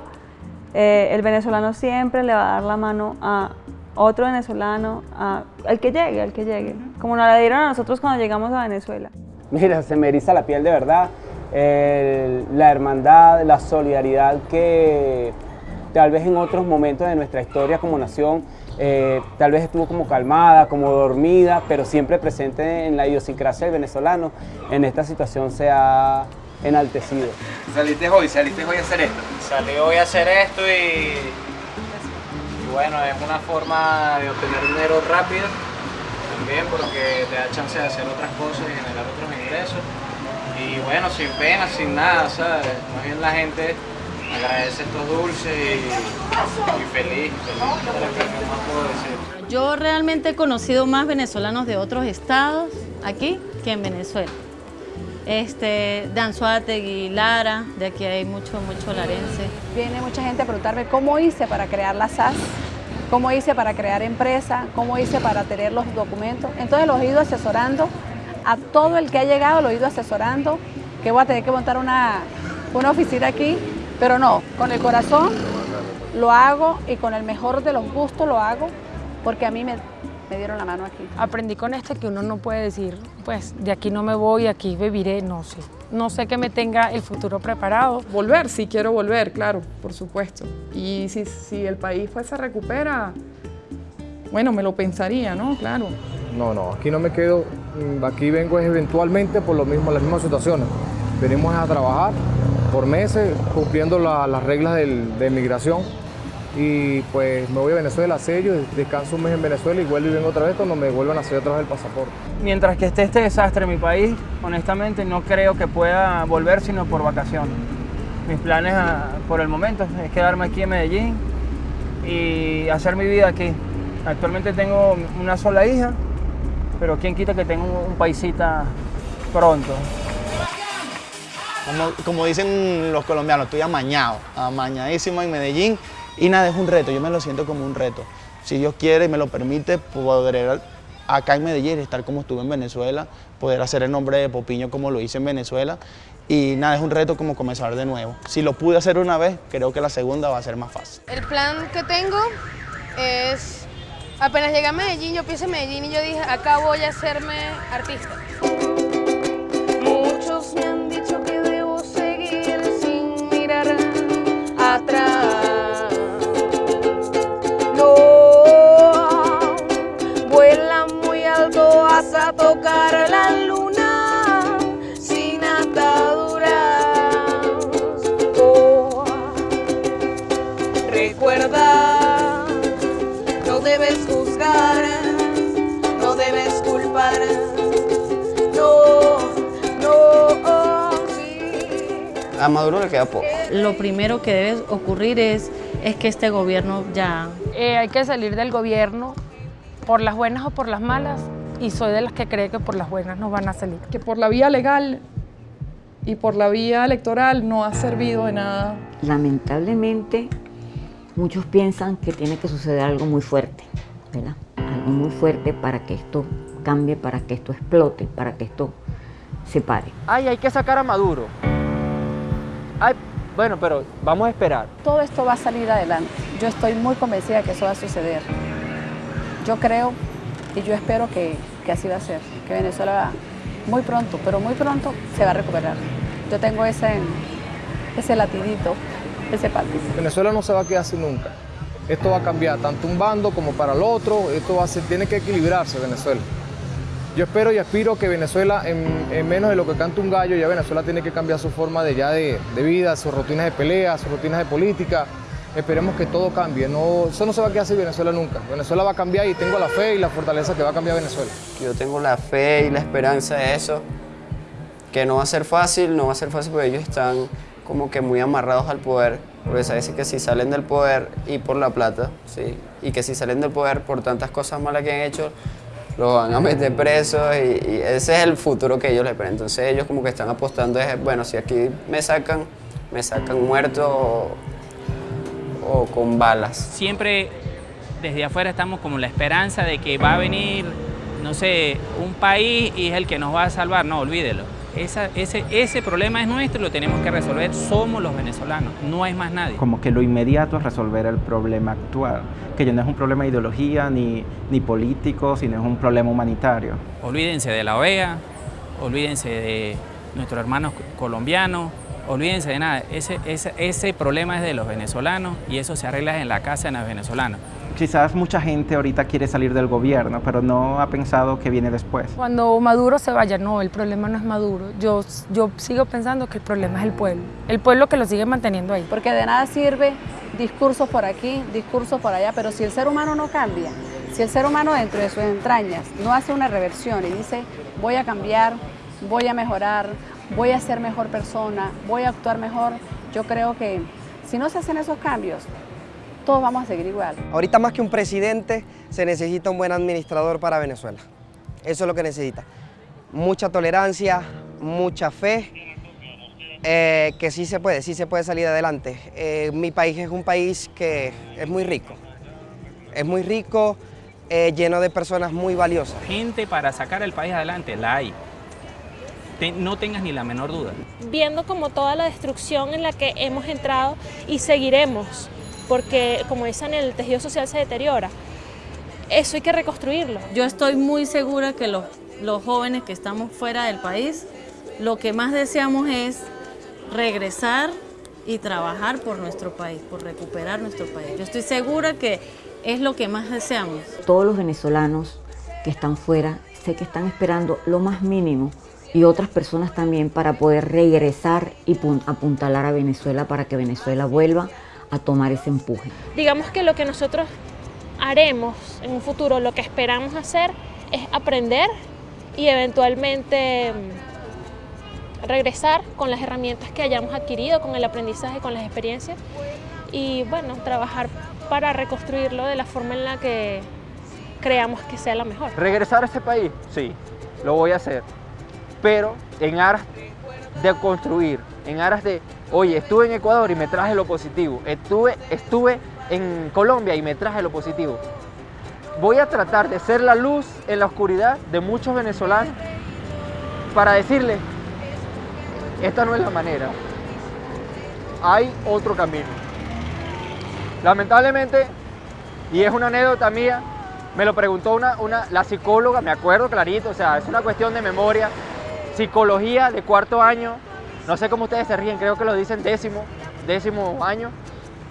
Speaker 31: eh, el venezolano siempre le va a dar la mano a otro venezolano, al que llegue, al que llegue, como nos la dieron a nosotros cuando llegamos a Venezuela.
Speaker 13: Mira, se me eriza la piel de verdad
Speaker 48: la hermandad, la solidaridad que tal vez en otros momentos de nuestra historia como nación eh, tal vez estuvo como calmada, como dormida, pero siempre presente en la idiosincrasia del venezolano, en esta situación se ha enaltecido.
Speaker 49: ¿Saliste hoy? ¿Saliste hoy a hacer esto?
Speaker 50: Salí hoy a hacer esto y, y bueno, es una forma de obtener dinero rápido también porque te da chance de hacer otras cosas y generar otros ingresos. Y bueno, sin pena, sin nada, ¿sabes? Más bien la gente agradece estos dulces y, feliz,
Speaker 9: Yo realmente he conocido más venezolanos de otros estados aquí que en Venezuela. Este, de Anzuategui, Lara, de aquí hay mucho, mucho larense.
Speaker 11: Viene mucha gente a preguntarme cómo hice para crear la SAS, cómo hice para crear empresa, cómo hice para tener los documentos. Entonces los he ido asesorando, a todo el que ha llegado lo he ido asesorando, que voy a tener que montar una, una oficina aquí pero no, con el corazón lo hago y con el mejor de los gustos lo hago porque a mí me, dieron la mano aquí.
Speaker 15: Aprendí con esto que uno no puede decir, pues de aquí no me voy, aquí viviré, no sé. No sé que me tenga el futuro preparado.
Speaker 3: Volver, sí quiero volver, claro, por supuesto. Y si, si el país pues se recupera, bueno, me lo pensaría, ¿no? Claro.
Speaker 1: No, no, aquí no me quedo, aquí vengo eventualmente por lo mismo, las mismas situaciones. Venimos a trabajar, por meses cumpliendo las reglas de migración y pues me voy a Venezuela, sello, descanso un mes en Venezuela y vuelvo y vengo otra vez cuando me vuelvan a hacer otra vez el pasaporte.
Speaker 16: Mientras que esté este desastre en mi país, honestamente no creo que pueda volver sino por vacaciones. Mis planes ah, por el momento es quedarme aquí en Medellín y hacer mi vida aquí. Actualmente tengo una sola hija, pero quién quita que tenga un paisita pronto.
Speaker 24: Como, dicen los colombianos, estoy amañado, amañadísimo en Medellín y nada, es un reto, yo me lo siento como un reto. Si Dios quiere y me lo permite, poder acá en Medellín estar como estuve en Venezuela, poder hacer el nombre de Popiño como lo hice en Venezuela y nada, es un reto como comenzar de nuevo. Si lo pude hacer una vez, creo que la segunda va a ser más fácil.
Speaker 4: El plan que tengo es, apenas llegué a Medellín, yo pienso en Medellín y yo dije, acá voy a hacerme artista. Muchos me han dicho atrás. No, vuela muy alto hasta tocar la luna
Speaker 13: A Maduro le queda poco
Speaker 9: lo primero que debe ocurrir es, es que este gobierno ya...
Speaker 15: Eh, hay que salir del gobierno por las buenas o por las malas y soy de las que cree que por las buenas no van a salir.
Speaker 3: Que por la vía legal y por la vía electoral no ha servido de nada.
Speaker 51: Lamentablemente, muchos piensan que tiene que suceder algo muy fuerte, ¿verdad? Algo muy fuerte para que esto cambie, para que esto explote, para que esto se pare.
Speaker 20: Ay, hay que sacar a Maduro. Ay, bueno, pero vamos a esperar.
Speaker 11: Todo esto va a salir adelante. Yo estoy muy convencida de que eso va a suceder. Yo creo y yo espero que, así va a ser, que Venezuela muy pronto, pero muy pronto se va a recuperar. Yo tengo ese, ese latidito, ese patito.
Speaker 1: Venezuela no se va a quedar así nunca. Esto va a cambiar, tanto un bando como para el otro. Esto va a ser, tiene que equilibrarse Venezuela. Yo espero y aspiro que Venezuela, en, menos de lo que canta un gallo, ya Venezuela tiene que cambiar su forma de, ya de, vida, sus rutinas de pelea, sus rutinas de política. Esperemos que todo cambie. No, eso no se va a quedar así Venezuela nunca. Venezuela va a cambiar y tengo la fe y la fortaleza que va a cambiar Venezuela.
Speaker 13: Yo tengo la fe y la esperanza de eso, que no va a ser fácil, no va a ser fácil porque ellos están como que muy amarrados al poder, porque sabes que si salen del poder y por la plata, ¿sí? y que si salen del poder por tantas cosas malas que han hecho, lo van a meter preso y, ese es el futuro que ellos le ven. Entonces ellos como que están apostando es, bueno, si aquí me sacan, me sacan muerto o, con balas.
Speaker 12: Siempre desde afuera estamos como la esperanza de que va a venir, no sé, un país y es el que nos va a salvar. No, olvídelo ese, ese problema es nuestro y lo tenemos que resolver, somos los venezolanos, no hay más nadie.
Speaker 7: Como que lo inmediato es resolver el problema actual, que ya no es un problema de ideología ni, ni político, sino es un problema humanitario.
Speaker 12: Olvídense de la OEA, olvídense de, nuestros hermanos colombianos, olvídense de nada, ese, ese, ese problema es de los venezolanos y eso se arregla en la casa de los venezolanos.
Speaker 7: Quizás mucha gente ahorita quiere salir del gobierno, pero no ha pensado que viene después.
Speaker 15: Cuando Maduro se vaya, no, el problema no es Maduro. Yo, yo sigo pensando que el problema es el pueblo. El pueblo que lo sigue manteniendo ahí.
Speaker 11: Porque de nada sirve discursos por aquí, discursos por allá, pero si el ser humano no cambia, si el ser humano dentro de sus entrañas no hace una reversión y dice voy a cambiar, voy a mejorar, voy a ser mejor persona, voy a actuar mejor, yo creo que si no se hacen esos cambios, todos vamos a seguir igual.
Speaker 22: Ahorita más que un presidente, se necesita un buen administrador para Venezuela. Eso es lo que necesita. Mucha tolerancia, mucha fe, eh, que sí se puede, sí se puede salir adelante. Eh, mi país es un país que es muy rico. Es muy rico, eh, lleno de personas muy valiosas.
Speaker 12: Gente para sacar el país adelante, la hay. no tengas ni la menor duda.
Speaker 26: Viendo como toda la destrucción en la que hemos entrado y seguiremos porque como dicen, el tejido social se deteriora. Eso hay que reconstruirlo.
Speaker 9: Yo estoy muy segura que los, los jóvenes que estamos fuera del país, lo que más deseamos es regresar y trabajar por nuestro país, por recuperar nuestro país. Yo estoy segura que es lo que más deseamos.
Speaker 51: Todos los venezolanos que están fuera, sé que están esperando lo más mínimo y otras personas también para poder regresar y apuntalar a Venezuela para que Venezuela vuelva a tomar ese empuje.
Speaker 26: Digamos que lo que nosotros haremos en un futuro, lo que esperamos hacer es aprender y eventualmente mm, regresar con las herramientas que hayamos adquirido, con el aprendizaje, con las experiencias y bueno, trabajar para reconstruirlo de la forma en la que creamos que sea la mejor.
Speaker 20: ¿Regresar a ese país? Sí, lo voy a hacer, pero en aras de construir, en aras de Oye, estuve en Ecuador y me traje lo positivo. Estuve, estuve en Colombia y me traje lo positivo. Voy a tratar de ser la luz en la oscuridad de muchos venezolanos para decirles, esta no es la manera. Hay otro camino. Lamentablemente, y es una anécdota mía, me lo preguntó una, una, la psicóloga, me acuerdo clarito, o sea, es una cuestión de memoria, psicología de cuarto año, no sé cómo ustedes se ríen, creo que lo dicen décimo, décimo año,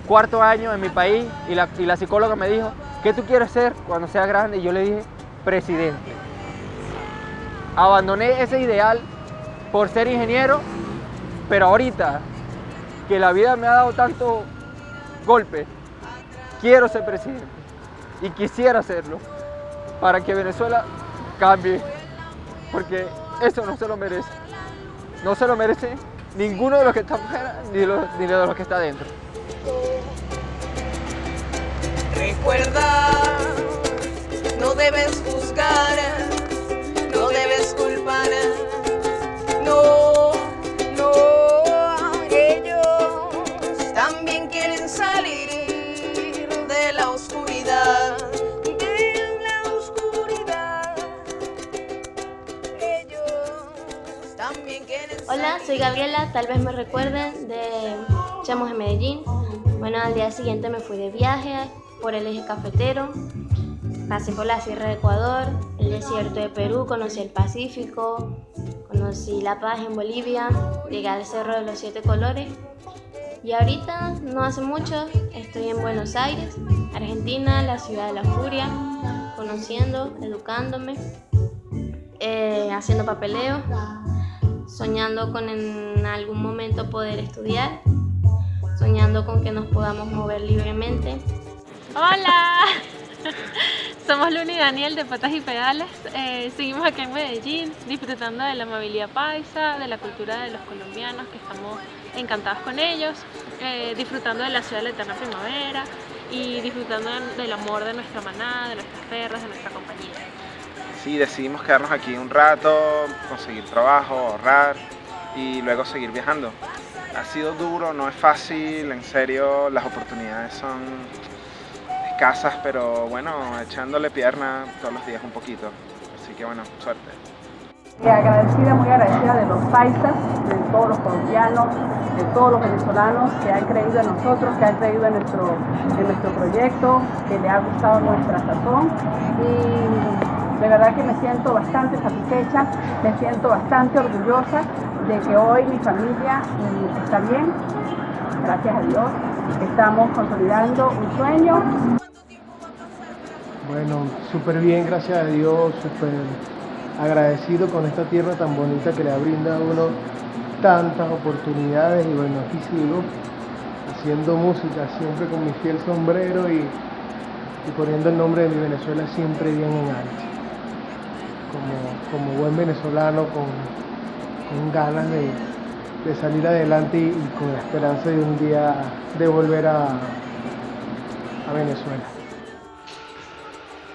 Speaker 20: cuarto año en mi país y la, y la psicóloga me dijo, ¿qué tú quieres ser cuando seas grande? Y yo le dije, presidente. Abandoné ese ideal por ser ingeniero, pero ahorita que la vida me ha dado tanto golpe, quiero ser presidente y quisiera hacerlo para que Venezuela cambie, porque eso no se lo merece no se lo merece ninguno de los que está afuera ni ni de los que está adentro.
Speaker 4: Recuerda, no debes juzgar, no debes culpar, no,
Speaker 52: Hola, soy Gabriela, tal vez me recuerden de Chamos en Medellín. Bueno, al día siguiente me fui de viaje por el eje cafetero, pasé por la Sierra de Ecuador, el desierto de Perú, conocí el Pacífico, conocí La Paz en Bolivia, llegué al Cerro de los Siete Colores. Y ahorita, no hace mucho, estoy en Buenos Aires, Argentina, la ciudad de la furia, conociendo, educándome, eh, haciendo papeleo soñando con en algún momento poder estudiar, soñando con que nos podamos mover libremente.
Speaker 26: ¡Hola! Somos Luna y Daniel de Patas y Pedales. Eh, seguimos aquí en Medellín disfrutando de la amabilidad paisa, de la cultura de los colombianos, que estamos encantados con ellos, eh, disfrutando de la ciudad de la eterna primavera y disfrutando del amor de nuestra manada, de nuestras perras, de nuestra compañía
Speaker 23: sí, decidimos quedarnos aquí un rato, conseguir trabajo, ahorrar y luego seguir viajando. Ha sido duro, no es fácil, en serio, las oportunidades son escasas, pero bueno, echándole pierna todos los días un poquito. Así que bueno, suerte.
Speaker 11: Y agradecida, muy agradecida de los paisas, de todos los colombianos, de todos los venezolanos que han creído en nosotros, que han creído en nuestro, en nuestro proyecto, que le ha gustado nuestra sazón. Y de verdad que me siento bastante satisfecha, me siento bastante orgullosa de que hoy mi familia mm, está bien, gracias a Dios. Estamos consolidando un sueño.
Speaker 53: Bueno, súper bien, gracias a Dios, súper agradecido con esta tierra tan bonita que le ha brindado a uno tantas oportunidades y bueno, aquí sigo haciendo música siempre con mi fiel sombrero y, y poniendo el nombre de mi Venezuela siempre bien en alto. Como, como buen venezolano con, con ganas de, de salir adelante y, con la esperanza de un día de volver a, a Venezuela.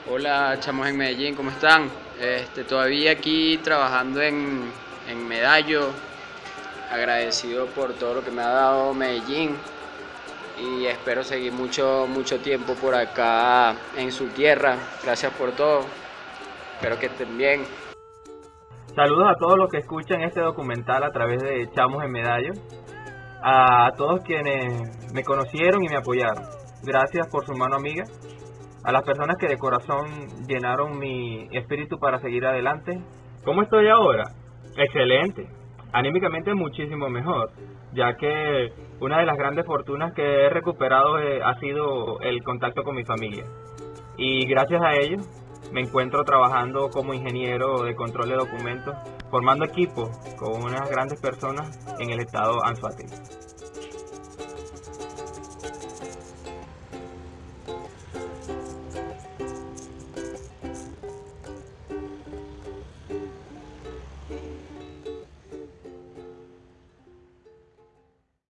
Speaker 13: Hola, chamos en Medellín, ¿cómo están? Este, todavía aquí trabajando en, en Medallo, agradecido por todo lo que me ha dado Medellín y espero seguir mucho, mucho tiempo por acá en su tierra. Gracias por todo, espero que estén bien.
Speaker 20: Saludos a todos los que escuchan este documental a través de Chamos en Medallo, a todos quienes me conocieron y me apoyaron. Gracias por su mano amiga a las personas que de corazón llenaron mi espíritu para seguir adelante. ¿Cómo estoy ahora? Excelente. Anímicamente muchísimo mejor, ya que una de las grandes fortunas que he recuperado eh, ha sido el contacto con mi familia. Y gracias a ello me encuentro trabajando como ingeniero de control de documentos, formando equipo con unas grandes personas en el estado Anzoátegui.